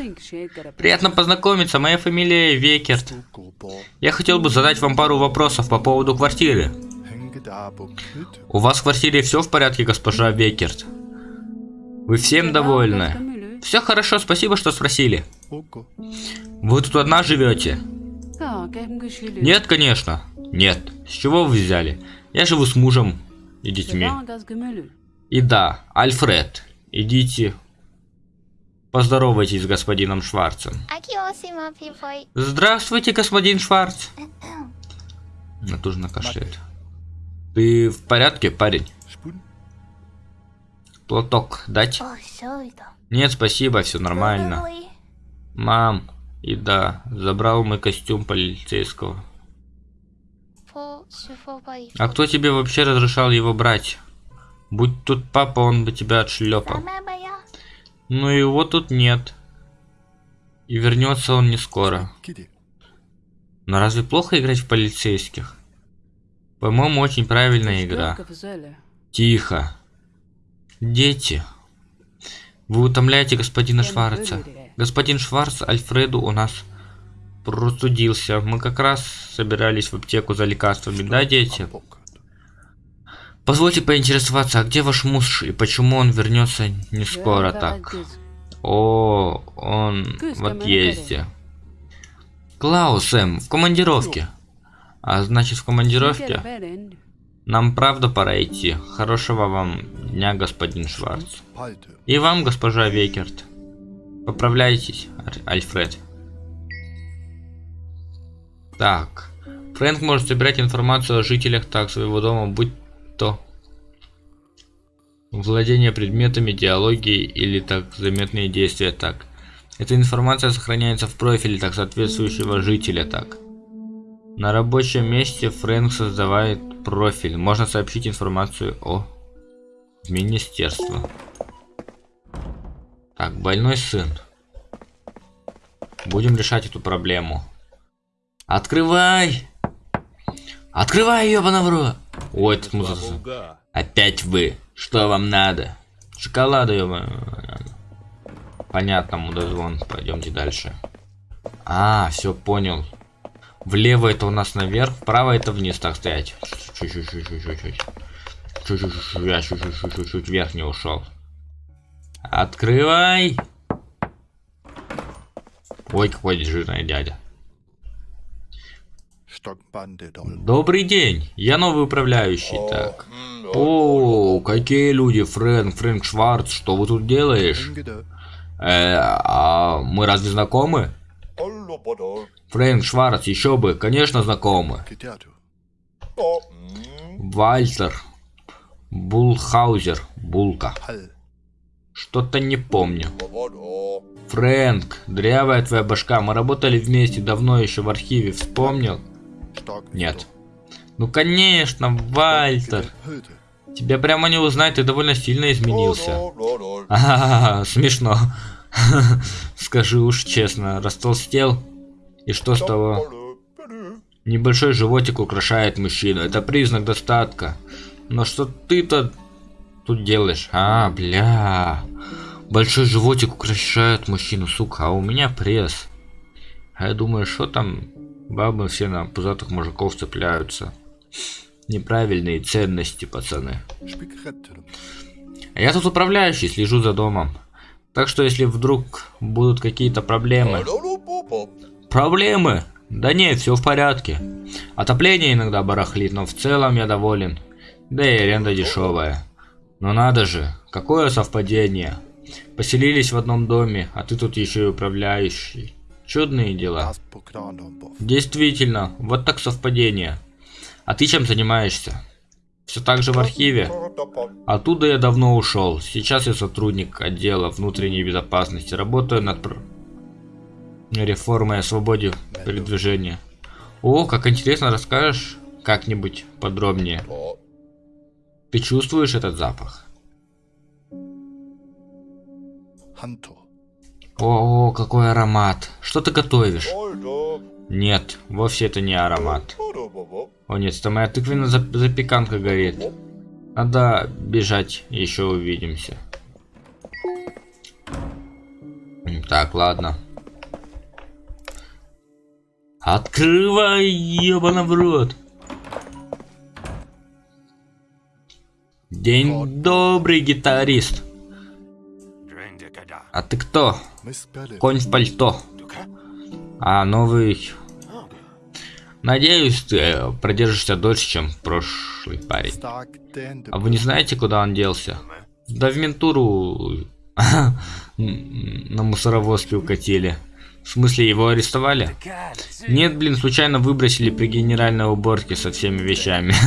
[SPEAKER 1] Приятно познакомиться, моя фамилия Векерт. Я хотел бы задать вам пару вопросов по поводу квартиры. У вас в квартире все в порядке, госпожа Векерт? Вы всем довольны? Все хорошо, спасибо, что спросили. Вы тут одна живете? Нет, конечно. Нет. С чего вы взяли? Я живу с мужем и детьми. И да, Альфред, идите поздоровайтесь с господином Шварцем. Здравствуйте, господин Шварц. Натужно кашляет. Ты в порядке, парень? Платок дать? Нет, спасибо, все нормально. Мам, и да, забрал мы костюм полицейского. А кто тебе вообще разрешал его брать? Будь тут папа, он бы тебя отшлепал. Но ну, его тут нет. И вернется он не скоро. Но разве плохо играть в полицейских? По-моему, очень правильная игра. Тихо. Дети. Вы утомляете господина Шварца. Господин Шварц Альфреду у нас простудился. Мы как раз собирались в аптеку за лекарствами, да, дети?
[SPEAKER 4] 僕
[SPEAKER 1] Позвольте поинтересоваться, а где ваш муж и почему он вернется не скоро так? О, он в отъезде. Клаус, Эм, в командировке. А значит, в командировке? Нам правда пора идти. Хорошего вам дня, господин Шварц. И вам, госпожа Векерт. Поправляйтесь, Альфред. Так. Фрэнк может собирать информацию о жителях так своего дома, будь то владение предметами, диалоги или так заметные действия так. Эта информация сохраняется в профиле так соответствующего жителя так. На рабочем месте Фрэнк создавает профиль. Можно сообщить информацию о министерство. Так, больной сын. Будем решать эту проблему. Открывай! Открывай, ёбана в рот! Ой, этот музыка. Опять вы. Что вам надо? Шоколада, ёбана. Понятно, мудозвон. Пойдемте дальше. А, все понял. Влево это у нас наверх, вправо это вниз, так стоять. Чуть-чуть, я чуть-чуть вверх не ушел. Открывай! Ой, какой жирный дядя. Добрый день, я новый управляющий, так. О, какие люди, Фрэнк, Фрэнк Шварц, что вы тут делаешь? Э, а мы разве знакомы? Фрэнк Шварц, еще бы, конечно, знакомы. Вальтер. Булхаузер. Булка. Что-то не помню. Фрэнк, дрявая твоя башка, мы работали вместе давно еще в архиве, вспомнил? Нет. Ну конечно, Вальтер. Тебя прямо не узнать, ты довольно сильно изменился. А, -а, -а, смешно. Скажи уж честно, растолстел? И что с того? Небольшой животик украшает мужчину. Это признак достатка. Но что ты-то тут делаешь? А, бля. Большой животик украшает мужчину, сука. А у меня пресс. А я думаю, что там бабы все на пузатых мужиков цепляются. Неправильные ценности, пацаны. А я тут управляющий, слежу за домом. Так что если вдруг будут какие-то проблемы... Проблемы? Да нет, все в порядке. Отопление иногда барахлит, но в целом я доволен. Да и аренда дешевая. Но надо же, какое совпадение. Поселились в одном доме, а ты тут еще и управляющий. Чудные дела. Действительно, вот так совпадение. А ты чем занимаешься? Все так же в архиве? Оттуда я давно ушел. Сейчас я сотрудник отдела внутренней безопасности. Работаю над реформой о свободе передвижения. О, как интересно, расскажешь как-нибудь подробнее. Ты чувствуешь этот запах? О, какой аромат. Что ты готовишь? Нет, вовсе это не аромат. О нет, там моя тыквина запеканка горит. Надо бежать, еще увидимся. Так, ладно. Открывай, ебана в рот. День добрый, гитарист. А ты кто? Конь в пальто. А, новый Надеюсь, ты э, продержишься дольше, чем прошлый парень. А вы не знаете, куда он делся? Да в ментуру на мусоровозке укатили. В смысле, его арестовали? Нет, блин, случайно выбросили при генеральной уборке со всеми вещами.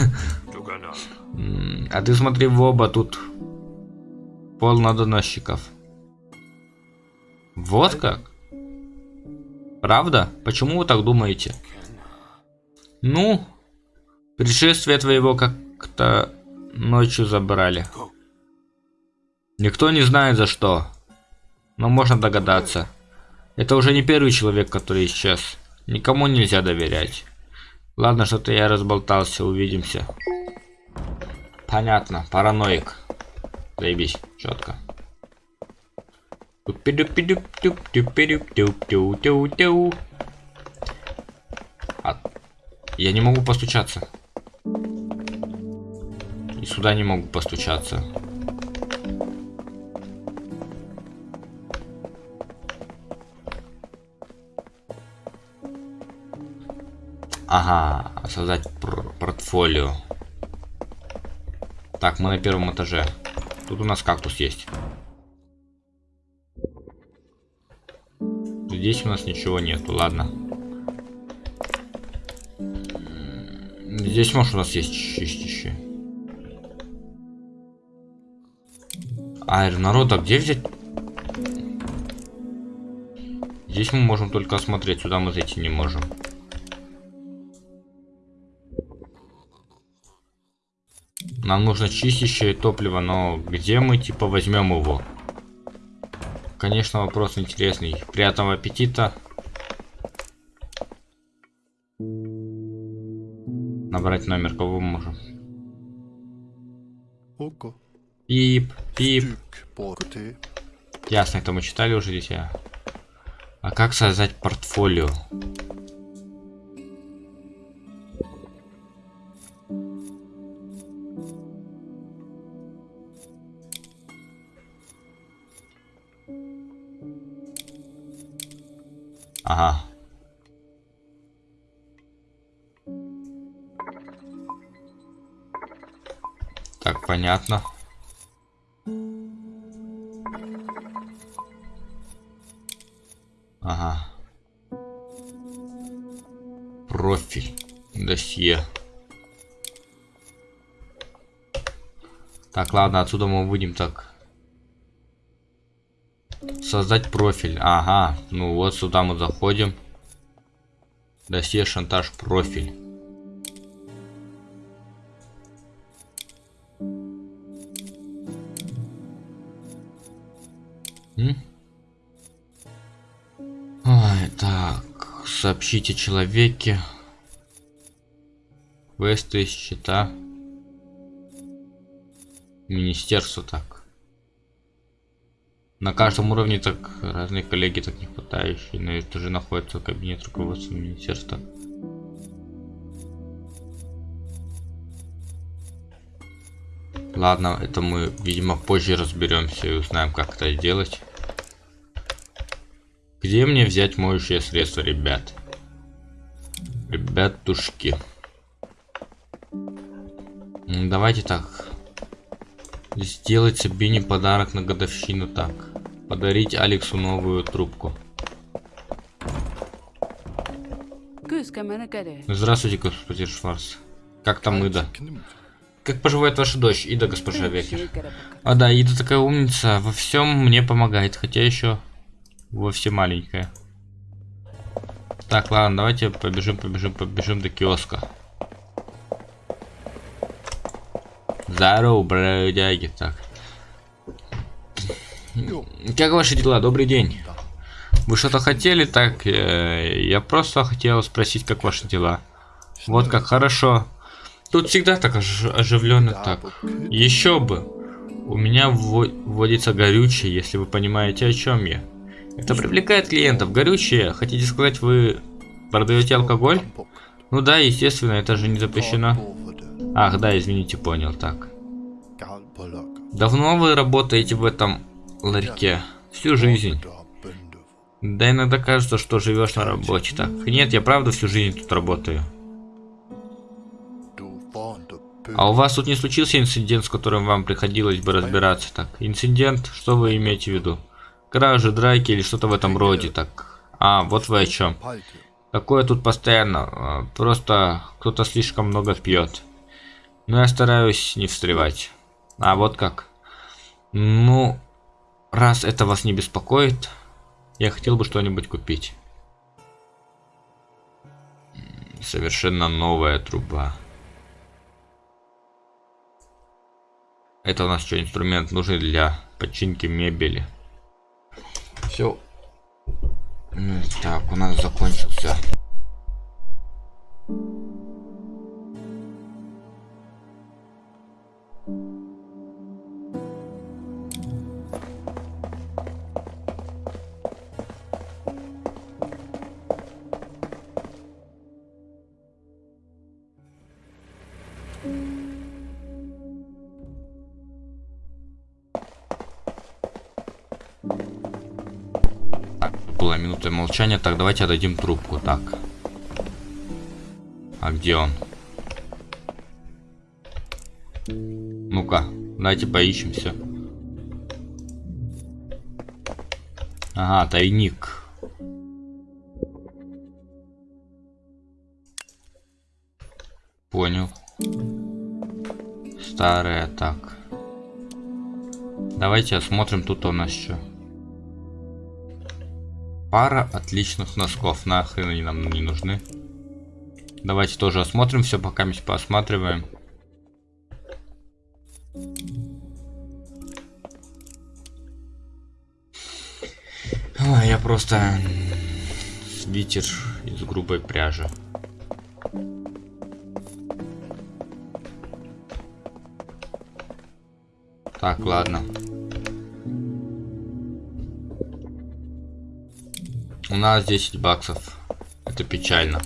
[SPEAKER 1] А ты смотри в оба, тут полно доносчиков. Вот как? Правда? Почему вы так думаете? Ну, пришествие твоего как-то ночью забрали. Никто не знает за что. Но можно догадаться. Это уже не первый человек, который исчез. Никому нельзя доверять. Ладно, что-то я разболтался, увидимся. Понятно, параноик. Заебись, четко. А, Я не могу постучаться. И сюда не могу постучаться. Ага, создать пр- портфолио. Так, мы на первом этаже. Тут у нас кактус есть. Здесь у нас ничего нету, ладно. Здесь, может, у нас есть чистящие. А, народа где взять? Здесь мы можем только осмотреть, сюда мы зайти не можем. Нам нужно чистящее топливо, но где мы типа возьмем его? Конечно, вопрос интересный. Приятного аппетита. Набрать номер, кого мы можем? Пип, пип. Ясно, это мы читали уже здесь. А, а как создать портфолио? Ага. Так, понятно. Ага. Профиль. Досье. Так, ладно, отсюда мы выйдем так. Создать профиль. Ага. Ну вот сюда мы заходим. Досье, шантаж, профиль. М? Ой, так, сообщите человеке. Квесты, счета. Министерство так. На каждом уровне так разные коллеги так не хватающие, но это же находится кабинет руководства министерства. Ладно, это мы, видимо, позже разберемся и узнаем, как это делать. Где мне взять моющее средство, ребят? Ребятушки. М, Давайте так. Сделать себе не подарок на годовщину так. Подарить Алексу новую трубку. Здравствуйте, господин Шварц. Как там Ида? Как поживает ваша дочь, Ида, госпожа Векер? А да, Ида такая умница, во всем мне помогает, хотя еще вовсе маленькая. Так, ладно, давайте побежим, побежим, побежим до киоска. Здорово, бродяги, так. Как ваши дела? Добрый день. Вы что-то хотели? Так, э, я просто хотел спросить, как ваши дела. Вот как хорошо. Тут всегда так ож- оживленно так. Еще бы. У меня вво- вводится горючее, если вы понимаете, о чем я. Это привлекает клиентов. Горючее, хотите сказать, вы продаете алкоголь? Ну да, естественно, это же не запрещено. Ах, да, извините, понял, так. Давно вы работаете в этом ларьке? Всю жизнь. Да иногда кажется, что живешь на работе. Так, нет, я правда всю жизнь тут работаю. А у вас тут не случился инцидент, с которым вам приходилось бы разбираться? Так, инцидент, что вы имеете в виду? Кражи, драки или что-то в этом роде, так. А, вот вы о чем. Такое тут постоянно. а, Просто кто-то слишком много пьет. Но я стараюсь не встревать. А вот как. Ну, раз это вас не беспокоит, я хотел бы что-нибудь купить. Совершенно новая труба. Это у нас что, инструмент нужен для починки мебели. Все. Так, у нас закончился. Так, была минута молчания. Так, давайте отдадим трубку. Так. А где он? Ну-ка, давайте поищем все. Ага, тайник. Понял. Старая, так. Давайте осмотрим тут у нас что. Пара отличных носков. Нахрен они нам не нужны. Давайте тоже осмотрим все, пока мы посматриваем. Ой, я просто свитер из грубой пряжи. Так, ладно. У нас 10 баксов. Это печально.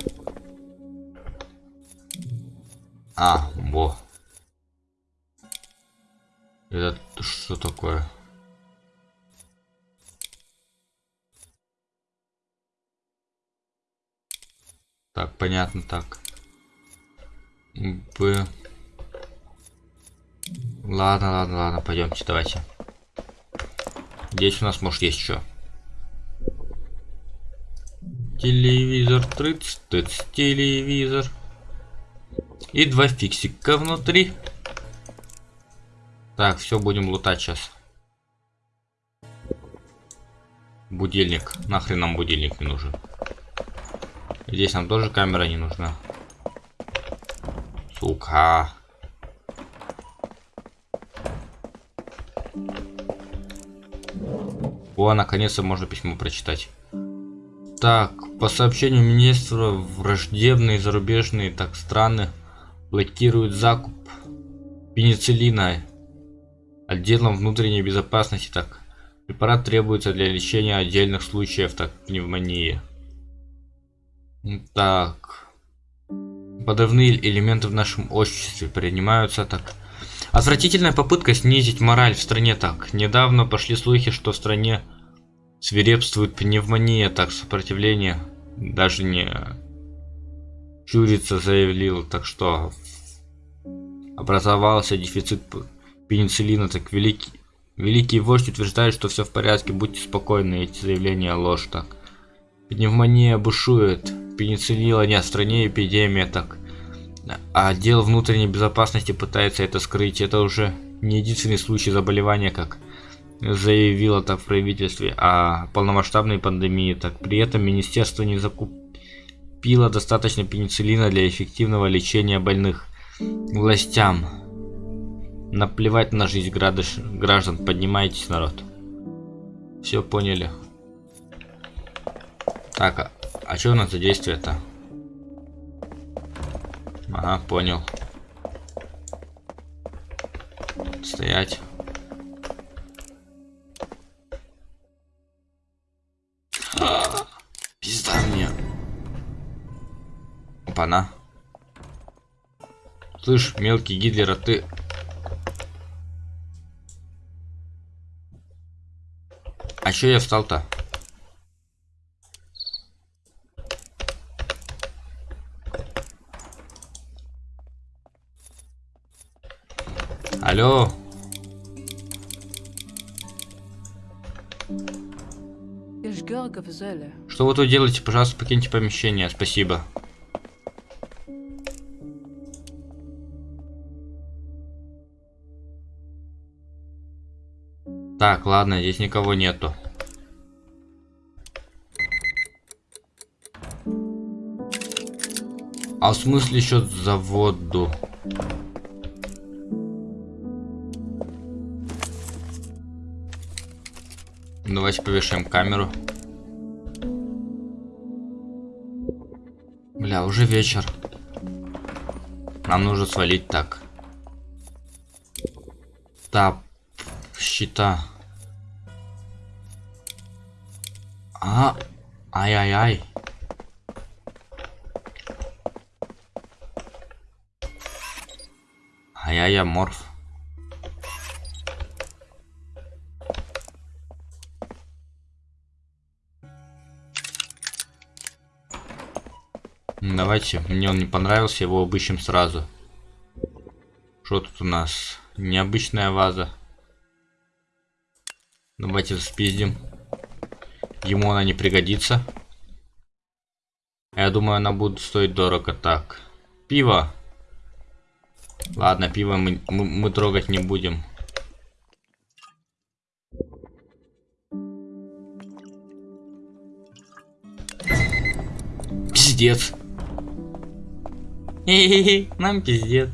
[SPEAKER 1] А, во. Это что такое? Так, понятно, так. Б. Ладно, ладно, ладно, пойдемте, давайте. Здесь у нас может есть что. Телевизор, трыц, тыц, телевизор. И два фиксика внутри. Так, все, будем лутать сейчас. Будильник. Нахрен нам будильник не нужен. Здесь нам тоже камера не нужна. Сука. О, наконец-то можно письмо прочитать. Так, по сообщению министра, враждебные зарубежные так страны блокируют закуп пенициллина отделом внутренней безопасности. Так, препарат требуется для лечения отдельных случаев так пневмонии. Так, подрывные элементы в нашем обществе принимаются так. Отвратительная попытка снизить мораль в стране так. Недавно пошли слухи, что в стране свирепствует пневмония, так сопротивление даже не чурится, заявил, так что образовался дефицит пенициллина, так великий, великий вождь утверждает, что все в порядке, будьте спокойны, эти заявления ложь, так. Пневмония бушует, пенициллина нет, в стране эпидемия, так. А отдел внутренней безопасности пытается это скрыть, это уже не единственный случай заболевания, как заявило так в правительстве о полномасштабной пандемии, так при этом министерство не закупило достаточно пенициллина для эффективного лечения больных. Властям наплевать на жизнь граждан, поднимайтесь, народ. Все поняли. Так, а, а что у нас за действие-то? Ага, понял. Стоять. Пизда мне. Опана. Слышь, мелкий Гитлер, а ты... А чё я встал-то? Алло. Что вы тут делаете? Пожалуйста, покиньте помещение. Спасибо. Так, ладно, здесь никого нету. А в смысле счет за воду? Давайте повешаем камеру. Бля, уже вечер. Нам нужно свалить так. Так, щита. А, ай-ай-ай. Ай-яй-яй, морф. Давайте, мне он не понравился, его обыщем сразу. Что тут у нас? Необычная ваза. Давайте спиздим. Ему она не пригодится. Я думаю, она будет стоить дорого. Так. Пиво. Ладно, пиво мы, мы, мы трогать не будем. Пиздец. Хе-хе-хе, нам пиздец.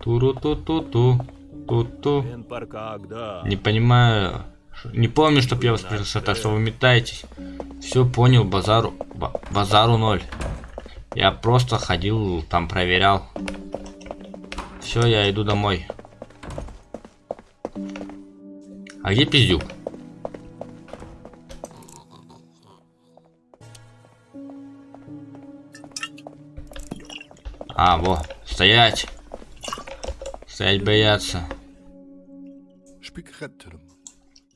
[SPEAKER 1] Туру-ту-ту-ту. Ту-ту. Не понимаю. Не помню, чтоб я вас спросил, так что вы метаетесь. Все понял, базару. ба- базару ноль. Я просто ходил, там проверял. Все, я иду домой. А где пиздюк? А, во, стоять. Стоять бояться.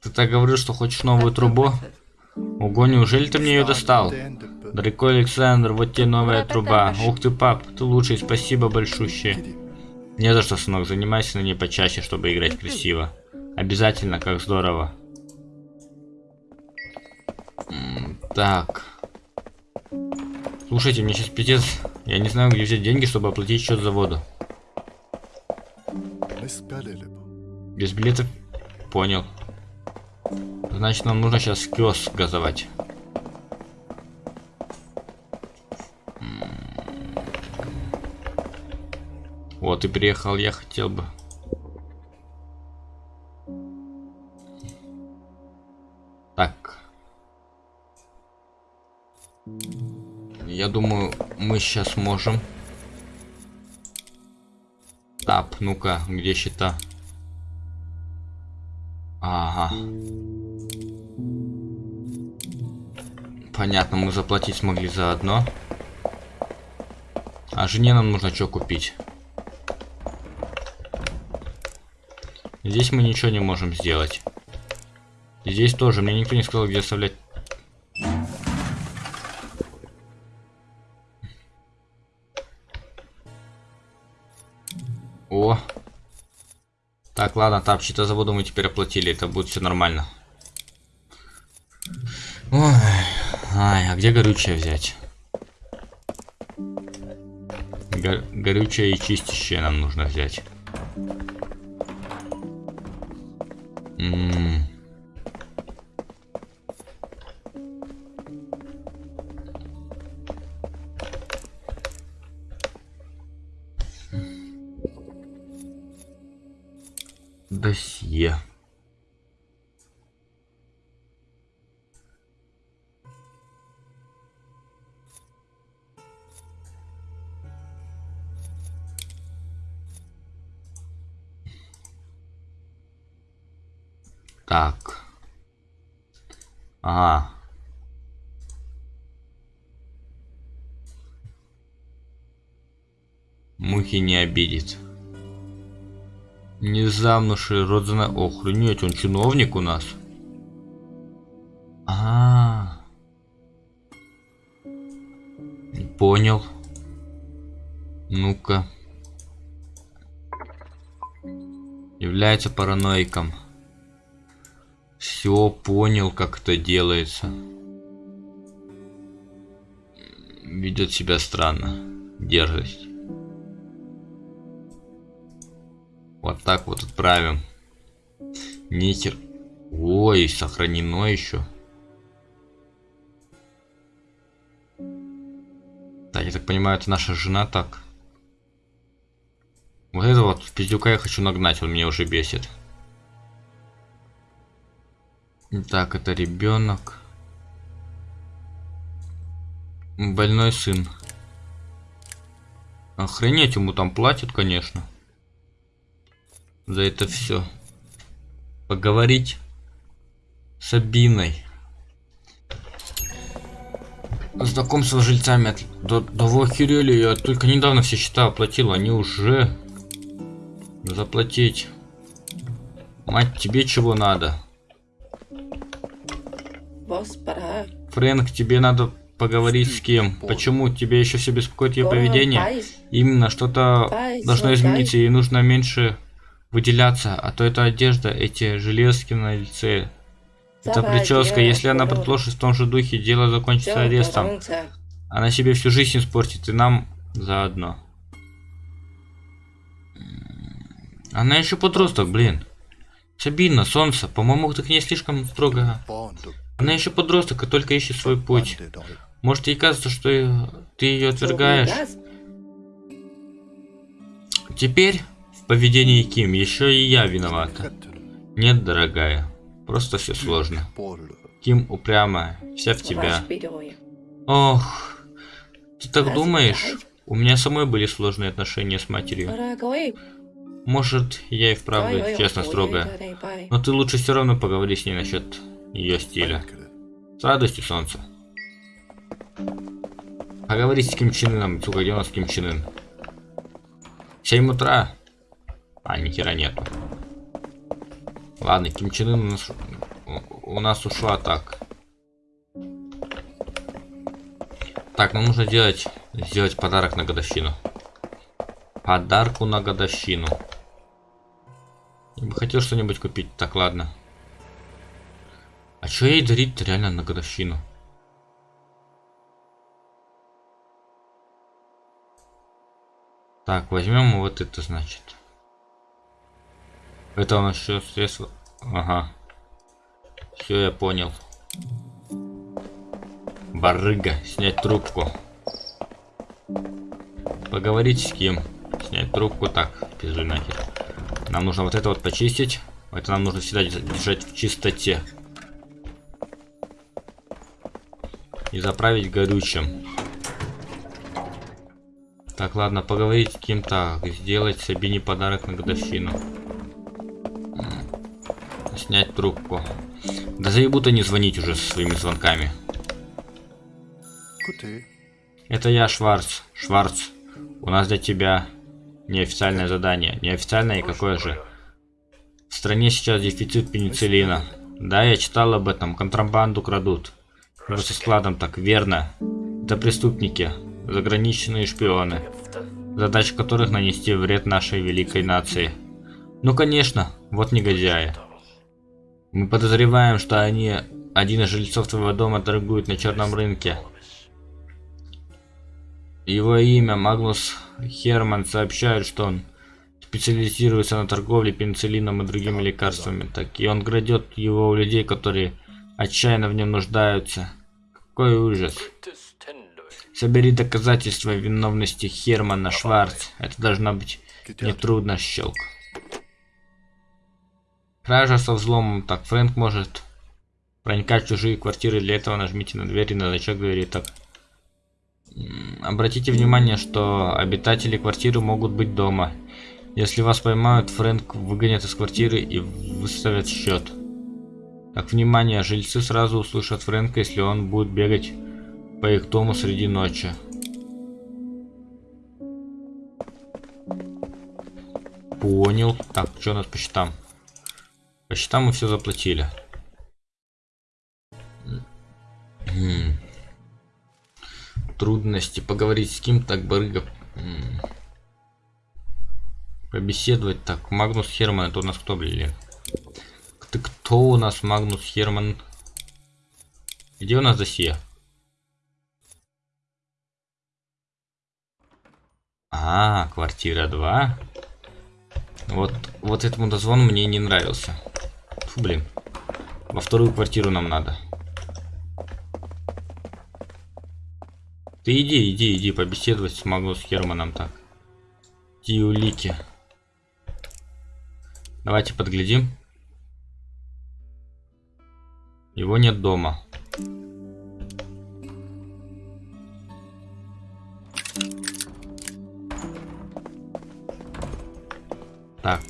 [SPEAKER 1] Ты так говорил, что хочешь новую трубу? Ого, неужели ты мне ее достал? Дорогой Александр, вот тебе новая труба. Ух ты, пап, ты лучший, спасибо большущее. Не за что, сынок, занимайся на ней почаще, чтобы играть красиво. Обязательно, как здорово. Так. Слушайте, мне сейчас пиздец. Я не знаю, где взять деньги, чтобы оплатить счет за воду. Без билетов? Понял. Значит, нам нужно сейчас киоск газовать. Вот и приехал я, хотел бы. Так. Я думаю, мы сейчас можем. Тап, ну-ка, где счета? Ага. Понятно, мы заплатить смогли за одно. А жене нам нужно что купить? Здесь мы ничего не можем сделать. Здесь тоже. Мне никто не сказал, где оставлять. Так, ладно, тап, счета за мы теперь оплатили, это будет все нормально. Ой, ай, а где горючее взять? Го- горючее и чистящее нам нужно взять. М. Досье. Так. Ага. Мухи не обидит. Не замнувший род зна... Охренеть, он чиновник у нас. А, Не Понял. Ну-ка. Является параноиком. Все понял, как это делается. Ведет себя странно. Дерзость. Так вот отправим. Нитер. Ой, сохранено еще. Так, я так понимаю, это наша жена так. Вот это вот пиздюка я хочу нагнать, он меня уже бесит. Так, это ребенок. Больной сын. Охренеть, ему там платят, конечно. За это все. Поговорить с Абиной. Знакомство с жильцами. Да, да вы охерели, я только недавно все счета оплатил, они уже заплатить. Мать, тебе чего надо? Фрэнк, тебе надо поговорить с кем? Почему тебе еще все беспокоит ее поведение? Именно что-то должно измениться, ей нужно меньше выделяться, а то эта одежда, эти железки на лице, это прическа, если она продолжит в том же духе, дело закончится арестом. Она себе всю жизнь испортит, и нам заодно. Она еще подросток, блин. Сабина, солнце, по-моему, ты к ней слишком строго. Она еще подросток и только ищет свой путь. Может ей кажется, что ты ее отвергаешь. Теперь поведении Ким еще и я виновата. Нет, дорогая, просто все сложно. Ким упрямая, вся в тебя. Ох, ты так думаешь? У меня самой были сложные отношения с матерью. Может, я и вправду, честно, строгая. Но ты лучше все равно поговори с ней насчет ее стиля. С радостью, солнце. Поговори с Ким Чен Ыном, сука, где у нас Ким Чен Ын? 7 утра. А, ни хера нету. Ладно, Ким Чен Ын у нас, у нас ушла так. Так, нам нужно делать, сделать подарок на годовщину. Подарку на годовщину. Я бы хотел что-нибудь купить. Так, ладно. А что ей дарить реально на годовщину? Так, возьмем вот это, значит. Это у нас еще средство. Ага. Все, я понял. Барыга, снять трубку. Поговорить с кем? Снять трубку. Так, пизду нахер. Нам нужно вот это вот почистить. Это нам нужно всегда держать в чистоте. И заправить горючим. Так, ладно, поговорить с кем-то. Сделать Сабине подарок на годовщину. Снять трубку. Да заебут они звонить уже со своими звонками. Это я, Шварц. Шварц. У нас для тебя неофициальное задание. Неофициальное и какое же? В стране сейчас дефицит пенициллина. Да, я читал об этом. Контрабанду крадут. Со складом так, верно. Это преступники. Заграничные шпионы. Задача которых нанести вред нашей великой нации. Ну конечно, вот негодяи. Мы подозреваем, что они, один из жильцов твоего дома, торгует на черном рынке. Его имя Магнус Херман сообщает, что он специализируется на торговле пенициллином и другими лекарствами. Так и он крадет его у людей, которые отчаянно в нем нуждаются. Какой ужас. Собери доказательства виновности Хермана Шварц. Это должно быть нетрудно, щелк. Кража со взломом. Так, Фрэнк может проникать в чужие квартиры. Для этого нажмите на дверь и на значок двери. Так. Обратите внимание, что обитатели квартиры могут быть дома. Если вас поймают, Фрэнк выгонят из квартиры и выставят счет. Так, внимание, жильцы сразу услышат Фрэнка, если он будет бегать по их дому среди ночи. Понял. Так, что у нас по счетам? По счетам мы все заплатили. Трудности. Поговорить с кем так барыга. Побеседовать так. Магнус Херман, это у нас кто, блин? Ты кто у нас, Магнус Херман? Где у нас досье? А, квартира 2. Вот, вот этому дозвону мне не нравился. Фу, блин. Во вторую квартиру нам надо. Ты иди, иди, иди, побеседовать смогу с Германом так. Иди улики. Давайте подглядим. Его нет дома. Так.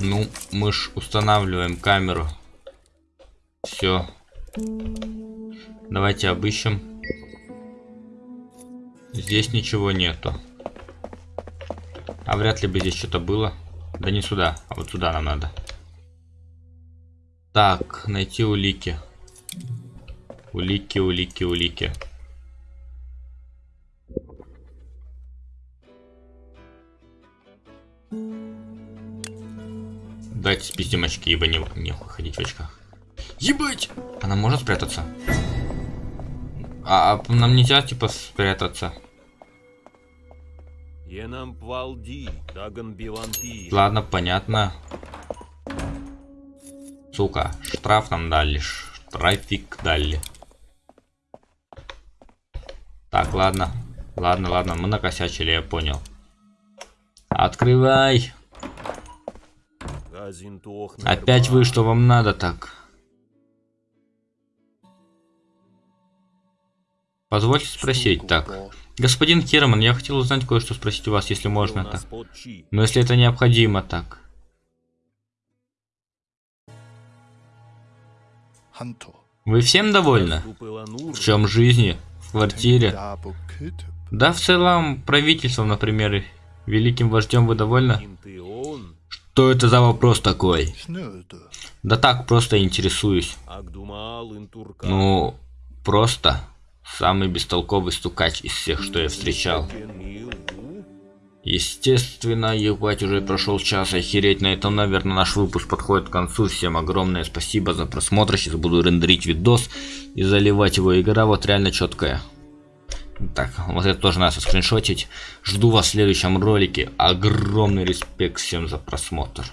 [SPEAKER 1] Ну, мы ж устанавливаем камеру. Все. Давайте обыщем. Здесь ничего нету. А вряд ли бы здесь что-то было. Да не сюда, а вот сюда нам надо. Так, найти улики. Улики, улики, улики. Дайте спиздим очки, ибо не, не ходить в очках. Ебать! Она может спрятаться? А, а нам нельзя, типа, спрятаться. Ладно, понятно. Сука, штраф нам дали. Штрафик дали. Ладно. Ладно, ладно, мы накосячили, я понял. Открывай. Опять вы, что вам надо так? Позвольте спросить так. Господин Керман, я хотел узнать кое-что спросить у вас, если можно так. Но если это необходимо так. Вы всем довольны? В чем жизни? Квартире? Да, в целом, правительством, например, великим вождем вы довольны? Что это за вопрос такой? Да так, просто интересуюсь. Ну, просто самый бестолковый стукач из всех, что я встречал. Естественно, ебать, уже прошел час, охереть, на этом, наверное, наш выпуск подходит к концу. Всем огромное спасибо за просмотр, сейчас буду рендерить видос и заливать его. Игра вот реально четкая. Так, вот это тоже надо скриншотить. Жду вас в следующем ролике. Огромный респект всем за просмотр.